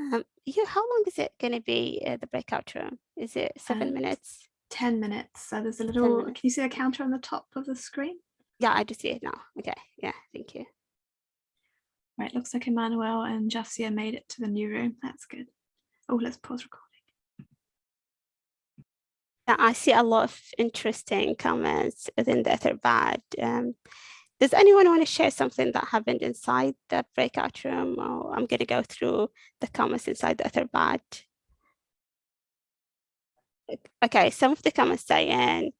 Um, yeah, how long is it going to be uh, the breakout room? Is it seven Uh, minutes? 10 minutes. So there's a little, can you see the counter on the top of the screen? Yeah, I do see it now. Okay, yeah, thank you. Right, looks like Emmanuel and Jessia made it to the new room. That's good. Oh, let's pause recording. Yeah, I see a lot of interesting comments within the Etherpad. Um, does anyone want to share something that happened inside the breakout room? Or I'm going to go through the comments inside the Etherpad. Okay, some of the comments saying,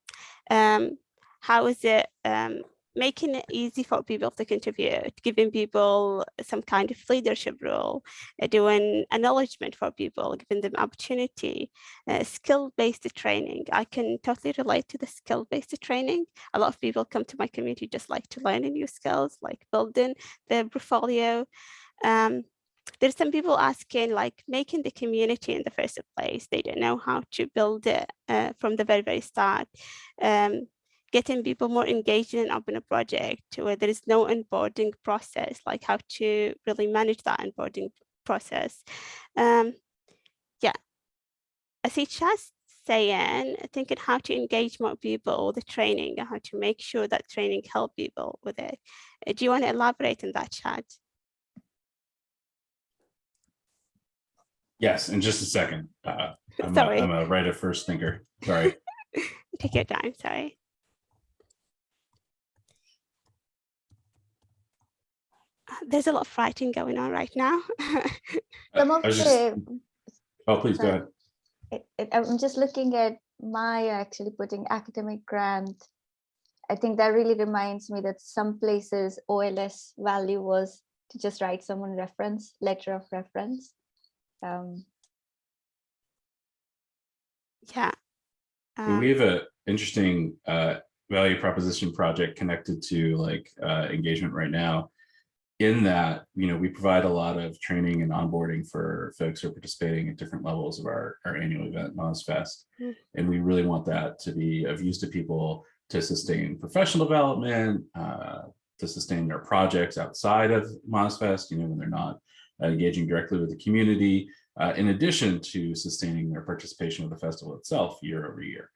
um, how is it um, making it easy for people to contribute, giving people some kind of leadership role, uh, doing acknowledgement for people, giving them opportunity, uh, skill-based training. I can totally relate to the skill-based training. A lot of people come to my community just like to learn new skills, like building their portfolio. Um, there's some people asking like making the community in the first place. They don't know how to build it uh, from the very, very start. Um, getting people more engaged in open a project where there is no onboarding process, like how to really manage that onboarding process. Um, yeah, I see just saying, thinking how to engage more people with the training and how to make sure that training help people with it. Uh, Do you want to elaborate on that chat? Yes, in just a second. Uh, I'm, a, Sorry. I'm a at first thinker. Sorry. [LAUGHS] Take your time, sorry. There's a lot of writing going on right now. [LAUGHS] Some of just- the, oh, please go ahead. it- it- I'm just looking at Maya actually putting academic grant. I think that really reminds me that some places OLS value was to just write someone reference, letter of reference. Um, yeah. Um, we have an interesting uh, value proposition project connected to like uh, engagement right now. In that, you know, we provide a lot of training and onboarding for folks who are participating at different levels of our, our annual event, MozFest. Mm. And we really want that to be of use to people to sustain professional development, uh, to sustain their projects outside of MozFest, you know, when they're not uh, engaging directly with the community, uh, in addition to sustaining their participation with the festival itself year over year.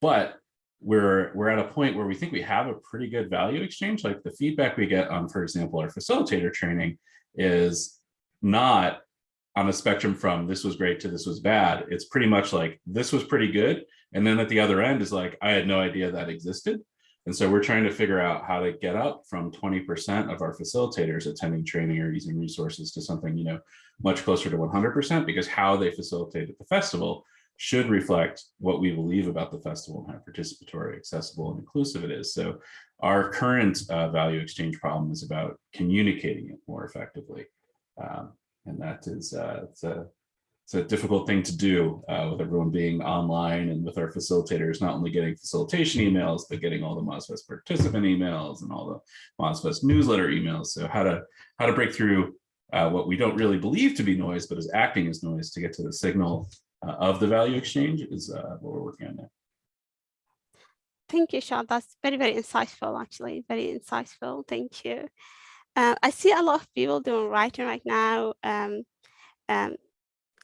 But we're we're at a point where we think we have a pretty good value exchange. Like the feedback we get on, for example, our facilitator training is not on a spectrum from this was great to this was bad. It's pretty much like this was pretty good. And then at the other end is like, I had no idea that existed. And so we're trying to figure out how to get up from 20% of our facilitators attending training or using resources to something, you know, much closer to 100% because how they facilitate at the festival should reflect what we believe about the festival and how participatory, accessible, and inclusive it is. So our current uh, value exchange problem is about communicating it more effectively. Um, and that is uh, it's a it's a difficult thing to do uh, with everyone being online and with our facilitators not only getting facilitation emails, but getting all the MozFest participant emails and all the MozFest newsletter emails. So how to how to break through uh, what we don't really believe to be noise, but is acting as noise to get to the signal uh, of the value exchange is uh, what we're working on now. Thank you, Sean. That's very, very insightful, actually. Very insightful. Thank you. Uh, I see a lot of people doing writing right now. Um, um,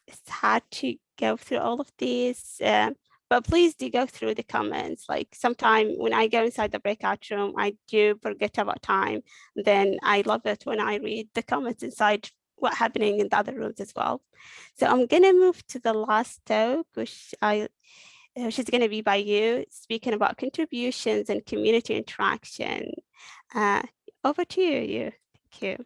it's hard to go through all of these, uh, but please do go through the comments. Like sometime when I go inside the breakout room, I do forget about time. Then I love it when I read the comments inside what happening in the other rooms as well. So I'm gonna move to the last talk, which I which is going to be by Yo speaking about contributions and community interaction. Uh, over to you, Yo. Thank you.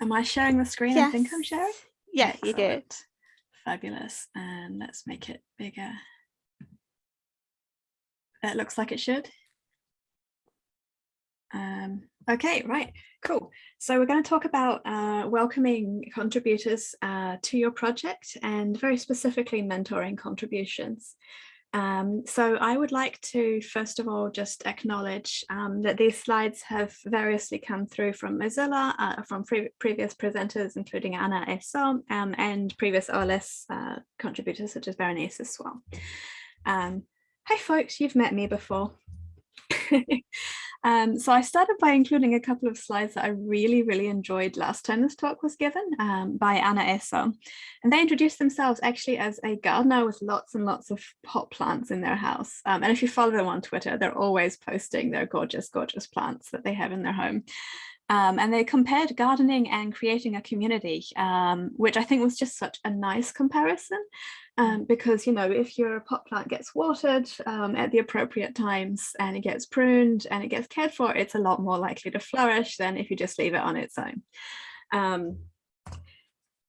Am I sharing the screen? I think I'm sharing. Yeah, you do. Fabulous. And let's make it bigger. That looks like it should. Um, okay, right, cool. So we're going to talk about uh, welcoming contributors uh, to your project and very specifically mentoring contributions. Um, so I would like to first of all just acknowledge um, that these slides have variously come through from Mozilla, uh, from pre previous presenters, including Anna Eso, um, and previous OLS uh, contributors such as Berenice as well. Hi folks, you've met me before. [LAUGHS] Um, so I started by including a couple of slides that I really, really enjoyed last time this talk was given um, by Anna Eso. And they introduced themselves actually as a gardener with lots and lots of pot plants in their house. Um, and if you follow them on Twitter, they're always posting their gorgeous, gorgeous plants that they have in their home. Um, and they compared gardening and creating a community, um, which I think was just such a nice comparison. Um, because, you know, if your pot plant gets watered um, at the appropriate times and it gets pruned and it gets cared for, it's a lot more likely to flourish than if you just leave it on its own.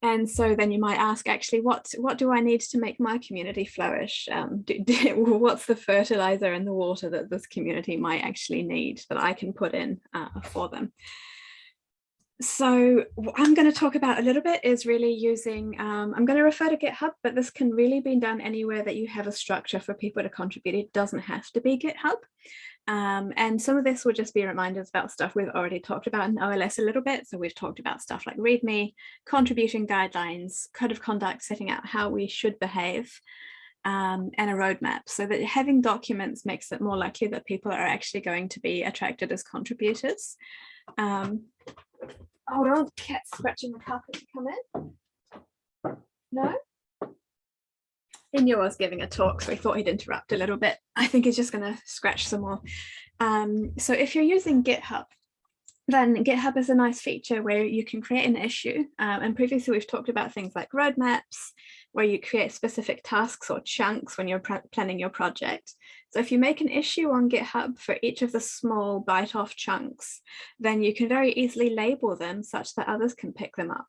And so then you might ask, actually, what what do I need to make my community flourish? Um, do, [LAUGHS] do, what's the fertilizer and the water that this community might actually need that I can put in uh, for them? so what I'm going to talk about a little bit is really using, um, I'm going to refer to GitHub, but this can really be done anywhere that you have a structure for people to contribute. It doesn't have to be GitHub. Um, and some of this will just be reminders about stuff we've already talked about in OLS a little bit. So we've talked about stuff like README, contribution guidelines, code of conduct, setting out how we should behave, um, and a roadmap so that having documents makes it more likely that people are actually going to be attracted as contributors. Um, hold on, cat scratching the carpet to come in. No? He knew I was giving a talk, so he thought he'd interrupt a little bit. I think he's just going to scratch some more. Um, so if you're using GitHub, then GitHub is a nice feature where you can create an issue. Um, and previously we've talked about things like roadmaps, where you create specific tasks or chunks when you're planning your project. So if you make an issue on GitHub for each of the small bite off chunks, then you can very easily label them such that others can pick them up.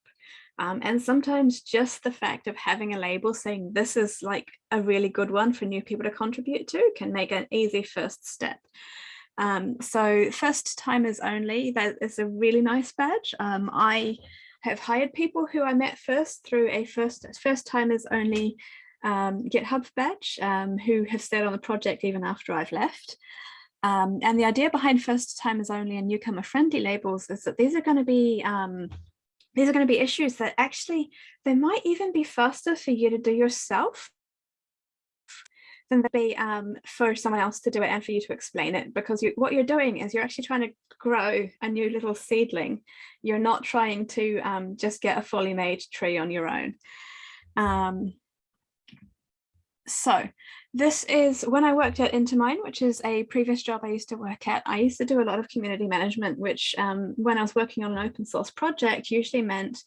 Um, and sometimes just the fact of having a label saying this is like a really good one for new people to contribute to can make an easy first step. Um, so first timers only, that is a really nice badge. Um, I have hired people who I met first through a first first timers only um, GitHub badge um, who have stayed on the project even after I've left. Um, and the idea behind first timers only and newcomer friendly labels is that these are going to be these are going to be issues that actually they might even be faster for you to do yourself than they be um, for someone else to do it and for you to explain it because you, what you're doing is you're actually trying to grow a new little seedling. You're not trying to um, just get a fully made tree on your own. Um, so this is when I worked at InterMine, which is a previous job I used to work at. I used to do a lot of community management, which um, when I was working on an open source project usually meant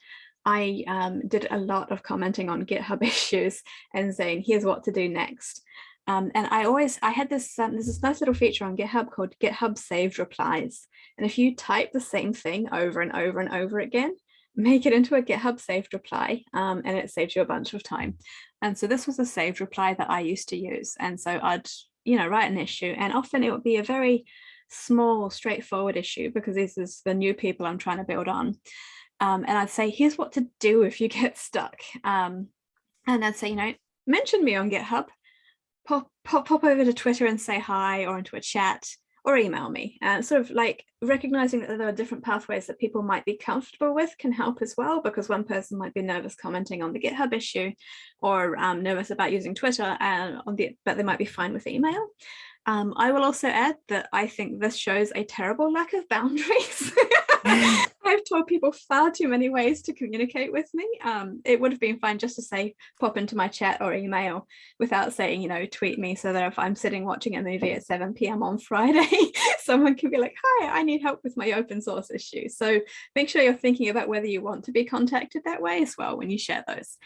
I um, did a lot of commenting on GitHub [LAUGHS] issues and saying, here's what to do next. Um, and I always, I had this, um, there's this nice little feature on GitHub called GitHub saved replies. And if you type the same thing over and over and over again, make it into a GitHub saved reply um, and it saves you a bunch of time. And so this was a saved reply that I used to use. And so I'd, you know, write an issue and often it would be a very small, straightforward issue because this is the new people I'm trying to build on. Um, and I'd say, here's what to do if you [LAUGHS] get stuck. Um, and I'd say, you know, mention me on GitHub, pop, pop, pop over to Twitter and say hi or into a chat or email me. And sort of like recognizing that there are different pathways that people might be comfortable with can help as well, because one person might be nervous commenting on the GitHub issue or um, nervous about using Twitter, and on the, but they might be fine with email. Um, I will also add that I think this shows a terrible lack of boundaries. [LAUGHS] [LAUGHS] I've told people far too many ways to communicate with me. Um, it would have been fine just to say pop into my chat or email without saying, you know, tweet me so that if I'm sitting watching a movie at 7 p.m. on [LAUGHS] Friday, someone can be like, hi, I need help with my open source issue. So make sure you're thinking about whether you want to be contacted that way as well when you share those.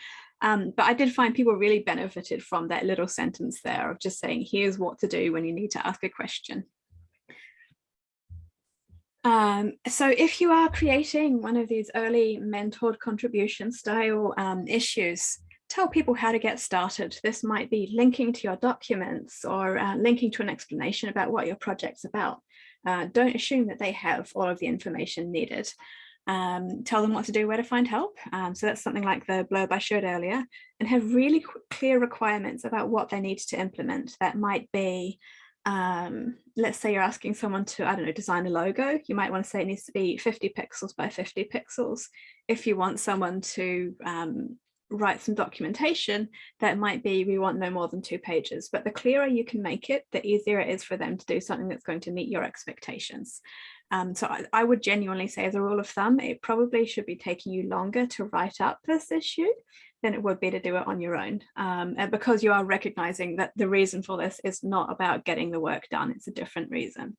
Um, but I did find people really benefited from that little sentence there of just saying, here's what to do when you need to ask a question. Um, so if you are creating one of these early mentored contribution style um, issues, tell people how to get started. This might be linking to your documents or uh, linking to an explanation about what your project's about. Uh, don't assume that they have all of the information needed. um, tell them what to do, where to find help. Um, so that's something like the blurb I showed earlier and have really clear requirements about what they need to implement. That might be, um, let's say you're asking someone to, I don't know, design a logo. You might want to say it needs to be 50 pixels by 50 pixels. If you want someone to um, write some documentation, that might be we want no more than two pages. But the clearer you can make it, the easier it is for them to do something that's going to meet your expectations. Um, so I, I, would genuinely say as a rule of thumb, it probably should be taking you longer to write up this issue than it would be to do it on your own. Um, and because you are recognizing that the reason for this is not about getting the work done, it's a different reason.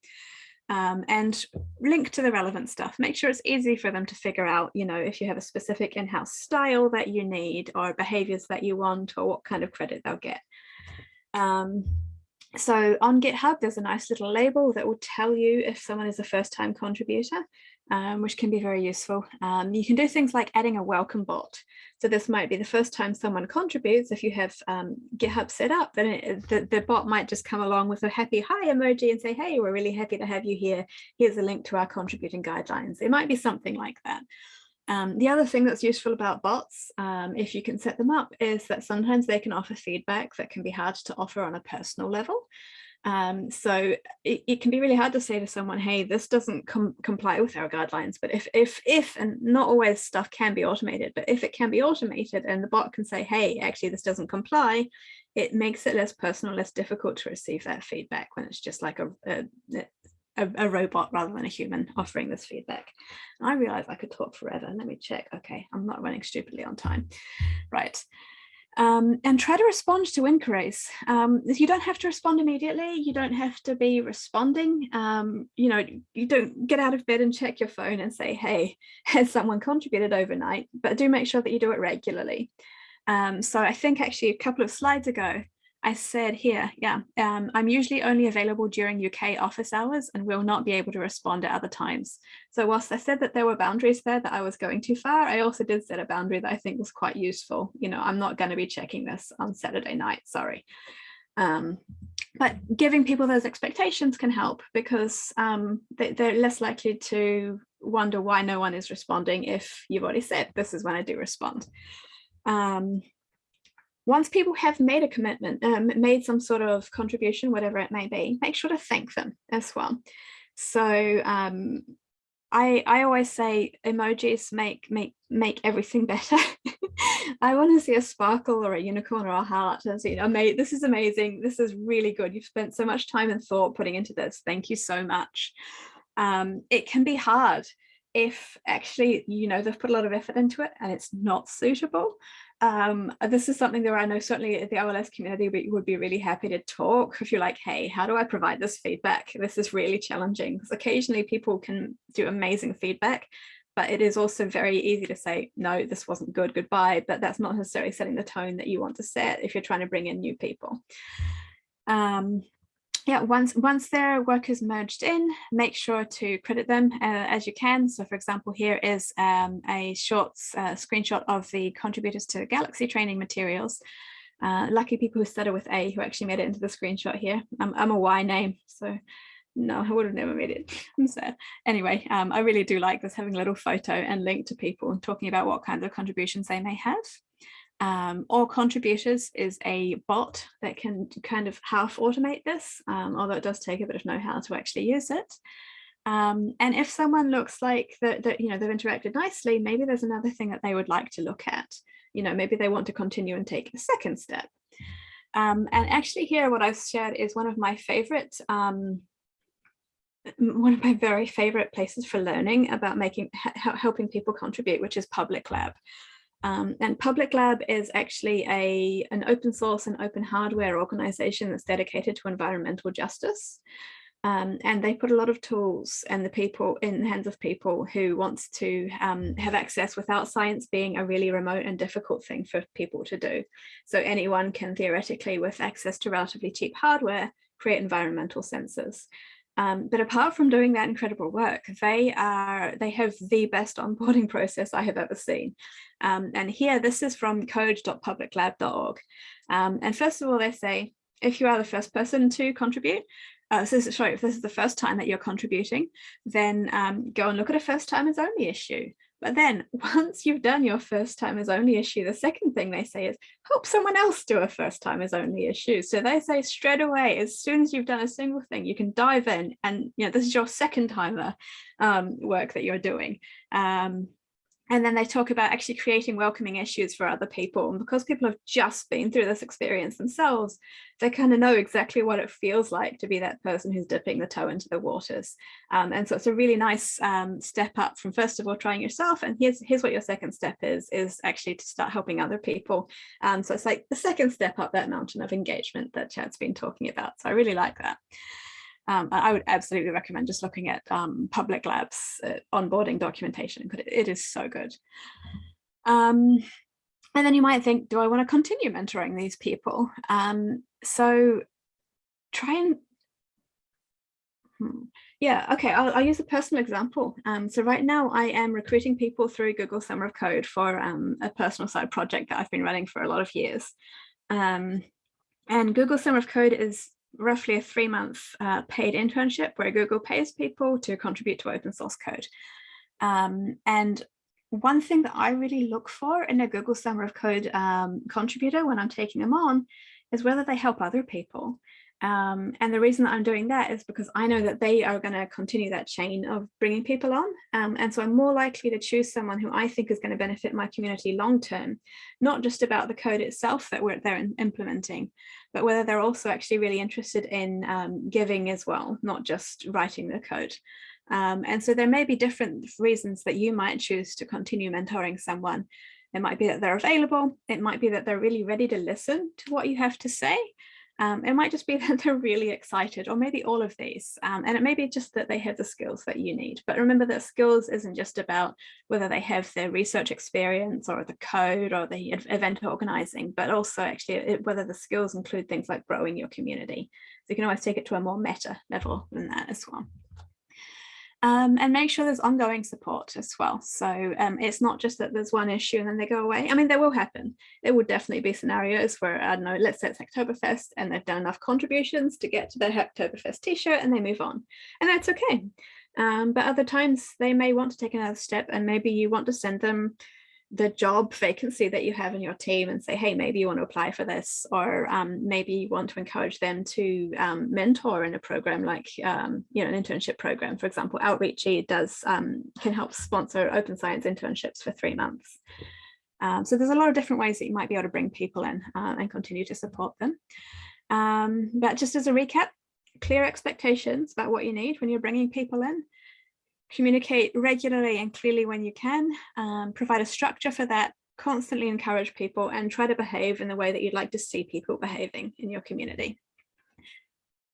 Um, and link to the relevant stuff. Make sure it's easy for them to figure out, you know, if you have a specific in-house style that you need or behaviors that you want or what kind of credit they'll get. Um, so on GitHub, there's a nice little label that will tell you if someone is a first time contributor, um, which can be very useful. Um, you can do things like adding a welcome bot. So this might be the first time someone contributes. If you have um, GitHub set up, then it, the, the bot might just come along with a happy hi emoji and say, hey, we're really happy to have you here. Here's a link to our contributing guidelines. It might be something like that. Um, the other thing that's useful about bots, um, if you can set them up, is that sometimes they can offer feedback that can be hard to offer on a personal level. Um, so it, it, can be really hard to say to someone, hey, this doesn't com comply with our guidelines. But if, if, if, and not always stuff can be automated, but if it can be automated and the bot can say, hey, actually, this doesn't comply, it makes it less personal, less difficult to receive that feedback when it's just like a, a, a, a, robot rather than a human offering this feedback. And I realize I could talk forever. Let me check. Okay, I'm not running stupidly on time. Right. Um, and try to respond to inquiries. Um, you don't have to respond immediately. You don't have to be responding. Um, you know, you don't get out of bed and check your phone and say, hey, [LAUGHS] has someone contributed overnight? But do make sure that you do it regularly. Um, so I think actually a couple of slides ago, I said here, yeah, um, I'm usually only available during UK office hours and will not be able to respond at other times. So whilst I said that there were boundaries there that I was going too far, I also did set a boundary that I think was quite useful. You know, I'm not going to be checking this on Saturday night, sorry. Um, but giving people those expectations can help because um, they, they're less likely to wonder why no one is responding if you've already said this is when I do respond. Um, once people have made a commitment, um, made some sort of contribution, whatever it may be, make sure to thank them as well. So um, I, I always say emojis make make make everything [LAUGHS] better. I want to see a sparkle or a unicorn or a heart and say, oh, mate, this is amazing. This is really good. You've spent so much time and thought putting into this. Thank you so much. Um, it can be hard if actually, you know, they've put a lot of effort into it and it's not suitable um, this is something that I know certainly the OLS community would be really happy to talk if you're like, hey, how do I provide this feedback? This is really challenging because occasionally people can do amazing feedback, but it is also very easy to say, no, this wasn't good, goodbye, but that's not necessarily setting the tone that you want to set if you're trying to bring in new people. Um, yeah, once once their work is merged in, make sure to credit them uh, as you can. So for example, here is um, a short uh, screenshot of the contributors to Galaxy training materials. Uh, lucky people who started with A who actually made it into the screenshot here. I'm, I'm a Y name, so no, I would have never made it. [LAUGHS] I'm sad. Anyway, um, I really do like this having a little photo and link to people and talking about what kinds of contributions they may have um, All Contributors is a bot that can kind of half automate this, um, although it does take a bit of know-how to actually use it. Um, and if someone looks like that, that, you know, they've interacted nicely, maybe there's another thing that they would like to look at. You know, maybe they want to continue and take a second step. Um, and actually here, what I've shared is one of my favorite um, one of my very favorite places for learning about making helping people contribute, which is Public Lab. Um, and Public Lab is actually a, an open source and open hardware organization that's dedicated to environmental justice. Um, and they put a lot of tools and the people in the hands of people who wants to um, have access without science being a really remote and difficult thing for people to do. So anyone can theoretically, with access to relatively cheap hardware, create environmental sensors. Um, but apart from doing that incredible work, they are they have the best onboarding [LAUGHS] process I have ever seen. Um, and here, this is from code.publiclab.org. Um, and first of all, they say, if you are the first person to contribute, uh, so sorry, if this is the first time that you're contributing, then um, go and look at a first timers only issue. But then [LAUGHS] once you've done your first timers only issue, the second thing they say is help someone else do a first timers only issue. So they say straight away, as soon as you've done a single thing, you can dive in and you know this is your second timer um, work that you're doing. Um, and then they talk about actually creating welcoming issues for other people. And because people have just been through this experience themselves, they kind of know exactly what it feels like to be that person who's dipping the toe into the waters. Um, and so it's a really nice um, step up from first of all trying yourself. And here's, here's what your second step is, is actually to start helping other people. Um, so it's like the second step up that mountain of engagement that Chad's been talking about. So I really like that. Um, I would absolutely recommend just looking at um, public labs uh, onboarding documentation because it is so good. Um, and then you might think, do I want to continue mentoring these people? Um, so try and, hmm, yeah, okay, I'll, I'll, use a personal example. Um, so right now I am recruiting people through Google Summer of Code for um, a personal side project that I've been running for a lot of years. and Google Summer of Code is roughly a three month uh, paid internship where Google pays people to contribute to open source code. Um, and one thing that I really look for in a Google Summer of Code um, contributor when I'm taking them on is whether they help other people. Um, and the reason that I'm doing that is because I know that they are going to continue that chain of bringing people on. Um, and so I'm more likely to choose someone who I think is going to benefit my community long term, not just about the code itself that we're they're implementing, but whether they're also actually really interested in um, giving as well, not just writing the code. Um, and so there may be different reasons that you might choose to continue mentoring someone. It might be that they're available. It might be that they're really ready to listen to what you have to say. Um, it might just be [LAUGHS] that they're really excited or maybe all of these. Um, and it may be just that they have the skills that you need. But remember that skills isn't just about whether they have their research experience or the code or the event organizing, but also actually it, whether the skills include things like growing your community. So you can always take it to a more meta level than that as well. Um, and make sure there's ongoing support as well. So um, it's not just that there's one issue and then they go away. I mean, there will happen. There will definitely be scenarios where, I don't know, let's say it's Hacktoberfest and they've done enough contributions to get to their Hacktoberfest t-shirt and they move on. And that's okay. Um, but other times they may want to take another step and maybe you want to send them the job vacancy that you have in your team and say, hey, maybe you want to apply for this, or um, maybe you want to encourage them to um, mentor in a program like, um, you know, an internship program. For example, Outreachy does um, can help sponsor open science internships for three months. Um, so there's a lot of different ways that you might be able to bring people in uh, and continue to support them. Um, but just as a recap, clear expectations about what you need when you're bringing people in communicate regularly and clearly when you can, um, provide a structure for that, constantly encourage people and try to behave in the way that you'd like to see people behaving in your community.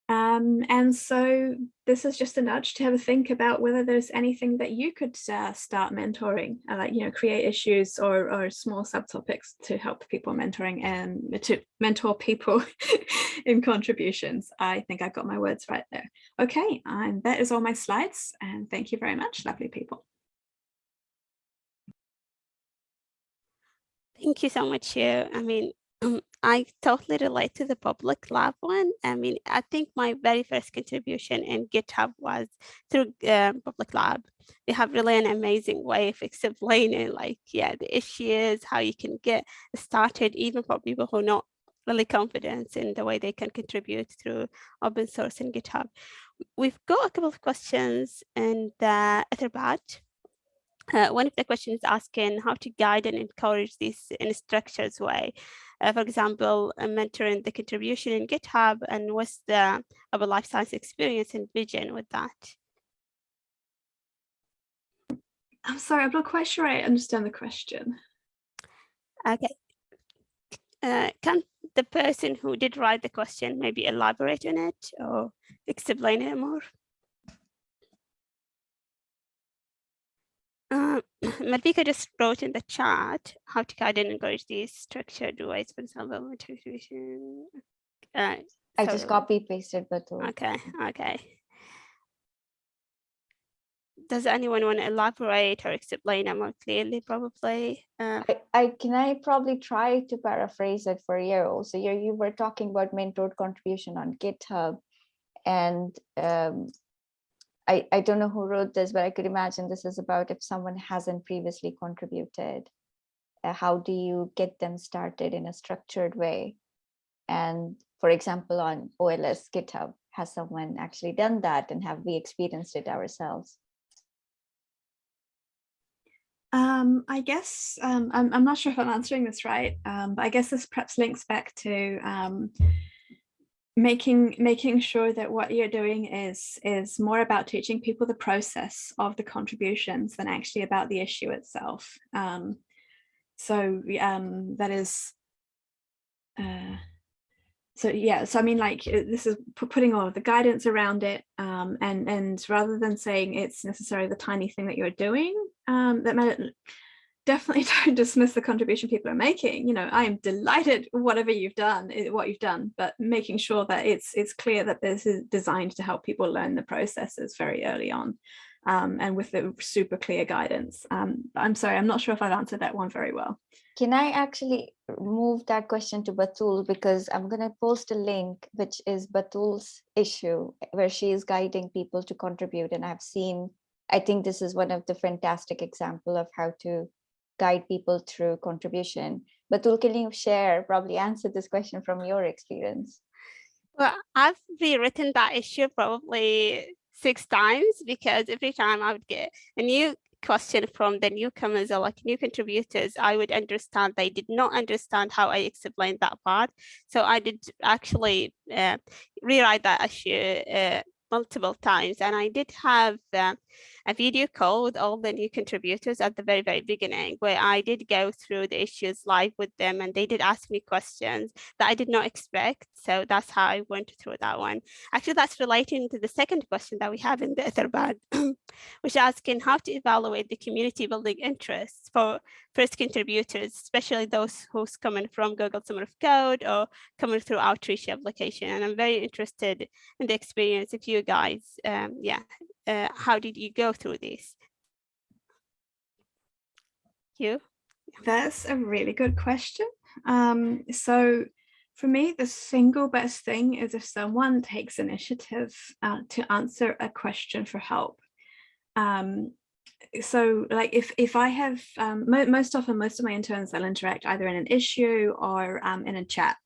Um, and so this is just a nudge to have a think about whether there's anything that you could uh, start mentoring, uh, like, you know, create issues or, or small subtopics to help people mentoring and to mentor people [LAUGHS] in contributions. I think I got my words right there. Okay, and that is all my slides and thank you very much, lovely people. Thank you so much, Yo. I mean, um, I totally relate to the public lab one. I mean, I think my very first contribution in GitHub was through uh, public lab. They have really an amazing way of explaining like, yeah, the issues, how you can get started, even for people who are not really confident in the way they can contribute through open source and GitHub. We've got a couple of questions in the Etherpad. Uh, one of the questions asking how to guide and encourage this in a structured way uh, for example, mentoring the contribution in GitHub and what's the our life science experience and vision with that? I'm sorry, I'm not quite sure I understand the question. Okay. Uh, can the person who did write the question maybe elaborate on it or explain it more? [CLEARS THROAT] Uh, Malvika just wrote in the chat how to guide and encourage these structured ways, for example, motivation. Uh, I just copy pasted, but okay, okay. Does anyone want to elaborate or explain it more clearly? Probably. Uh, I, I can I probably try to paraphrase it for you. So you you were talking about mentored contribution on GitHub, And um, I, I don't know who wrote this, but I could imagine this is about if someone hasn't previously contributed, uh, how do you get them started in a structured way? And for example, on OLS GitHub, has someone actually done that and have we experienced it ourselves? Um, I guess um, I'm, I'm not sure if I'm answering this right, um, but I guess this perhaps links back to um, making making sure that what you're doing is is more about teaching people the process of the contributions than actually about the issue itself. Um, so um, that is uh, so yeah so i mean like this is putting all of the guidance around it um, and and rather than saying it's necessarily the tiny thing that you're doing um, that matter definitely [LAUGHS] don't dismiss the contribution people are making. You know i am delighted whatever you've done eh, what you've done but making sure that it's it's clear that this is designed to help people learn the processes very early on um, and with the super clear guidance. Um, i'm sorry i'm not sure if i've answered that one very well. Can I actually move that question to Batool? Because I'm going to post a link, which is Batool's issue, where she is guiding people to contribute. And I've seen, I think this is one of the fantastic example of how to guide people through contribution. Batool, can you share, probably answer this question from your experience? Well, I've rewritten that issue probably six times because every time I would get a new question from the newcomers or like new contributors, I would understand they did not understand how I explained that part. So I did actually uh, rewrite that issue uh, multiple times and I did have uh, a video call with all the new contributors at the very, very beginning, where I did go through the issues live with them and they did ask me questions that I did not expect. So that's how I went through that one. Actually, that's relating to the second question that we have in the Etherpad, [CLEARS THROAT] which is asking how to evaluate the community building interests for first contributors, especially those who's coming from Google Summer of Code or coming through Outreachy application. And I'm very interested in the experience if you guys, um, yeah, uh, how did you go through this? You? That's a really good question. Um, so for me, the single best thing is if someone takes initiative uh, to answer a question for help. Um, so like if if I have um, mo most often most of my interns they'll interact either in an issue or um, in a chat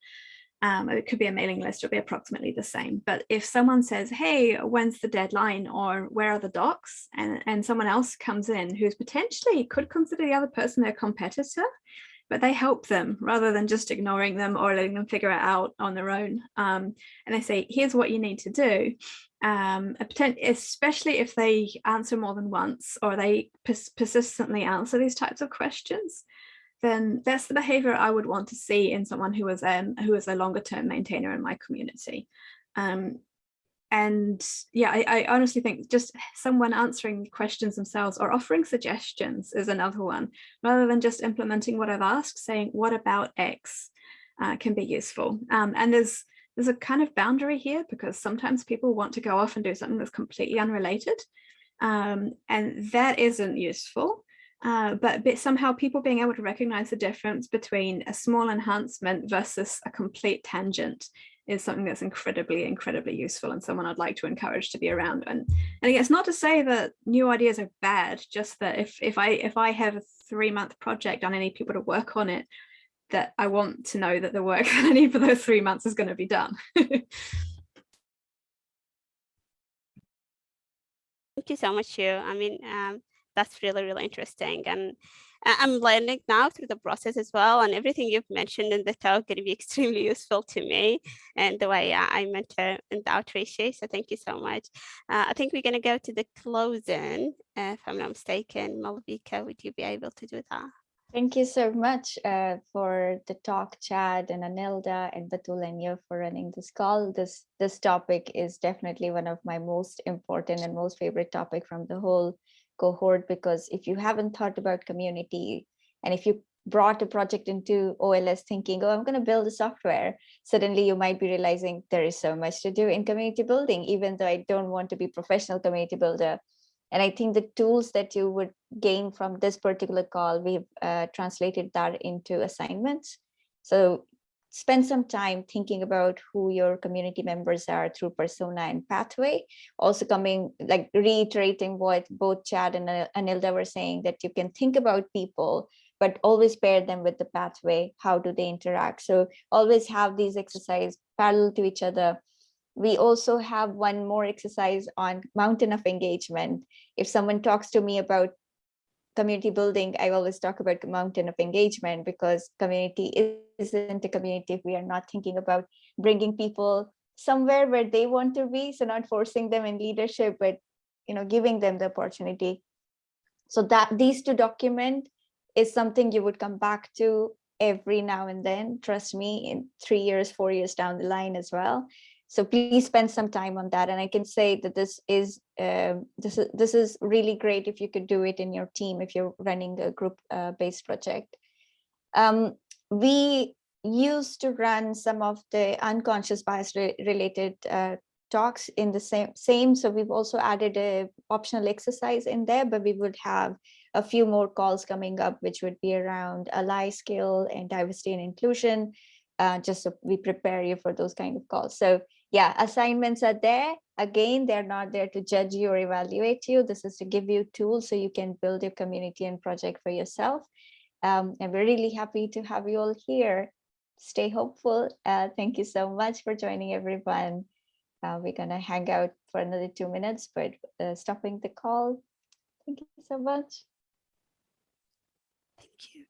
um, it could be a mailing list, it'll be approximately the same. But if someone says, hey, when's the deadline or where are the docs? And, and someone else comes in who's potentially could consider the other person their competitor, but they help them rather than just ignoring them or letting them figure it out on their own. Um, and they say, here's what you need to do. Um, especially if they answer more than once or they pers persistently answer these types of questions, then that's the behavior I would want to see in someone who is um, who is a longer term maintainer in my community. Um, and yeah, I, I, honestly think just someone answering questions themselves or offering suggestions is another one, rather than just implementing what I've asked, saying what about X uh, can be useful. Um, and there's there's a kind of boundary here because sometimes people want to go off and do something that's completely unrelated. Um, and that isn't useful. Uh, but, but somehow people being able to recognize the difference between a small enhancement versus a complete tangent is something that's incredibly, incredibly useful and someone I'd like to encourage to be around. And, and it's not to say that new ideas are bad, just that if, if, I, if I have a three month project and I need people to work on it, that I want to know that the work [LAUGHS] that I need for those three months is going to be done. [LAUGHS] Thank you so much, Shu. I mean, um, that's really, really interesting. And I'm learning now through the process as well. And everything you've mentioned in the talk going to be [LAUGHS] extremely useful to me and the way I mentor in the outreach. So thank you so much. Uh, I think we're going to go to the closing. Uh, if I'm not mistaken, Malvika, would you be able to do that? Thank you so much uh, for the talk, Chad and Anelda and Batool and you for running this call. This, this topic is definitely one of my most important and most favorite topic from the whole cohort because if you haven't thought about community and if you brought a project into OLS thinking, oh, I'm going to build a software, suddenly you might be realizing there is so much to do in community building, even though I don't want to be professional community builder. And I think the tools that you would gain from this particular call, we've uh, translated that into assignments. So spend some time thinking about who your community members are through persona and pathway. Also coming, like reiterating what both Chad and Anelda were saying, that you can think about people, but always pair them with the pathway. How do they interact? So always have these exercise parallel to each other. We also have one more exercise on mountain of engagement. If someone talks to me about community building, I always talk about the mountain of engagement because community isn't a community if we are not thinking about bringing people somewhere where they want to be. So not forcing them in leadership, but you know, giving them the opportunity. So that these two document is something you would come back to every now and then, trust me, in three years, four years down the line as well. So please spend some time on that. And I can say that this is um, this is this is really great if you could do it in your team if you're running a group uh, based project. Um, we used to run some of the unconscious bias re related uh, talks in the same same. So we've also added a optional exercise in there, but we would have a few more calls coming up, which would be around ally skill and diversity and inclusion, uh, just so we prepare you for those kind of calls. So yeah, assignments are there. Again, they're not there to judge you or evaluate you. This is to give you tools so you can build your community and project for yourself. Um, and we're really happy to have you all here. Stay hopeful. Uh, thank you so much for joining everyone. Uh, we're gonna hang out for another two minutes, but uh, stopping the call. Thank you so much. Thank you.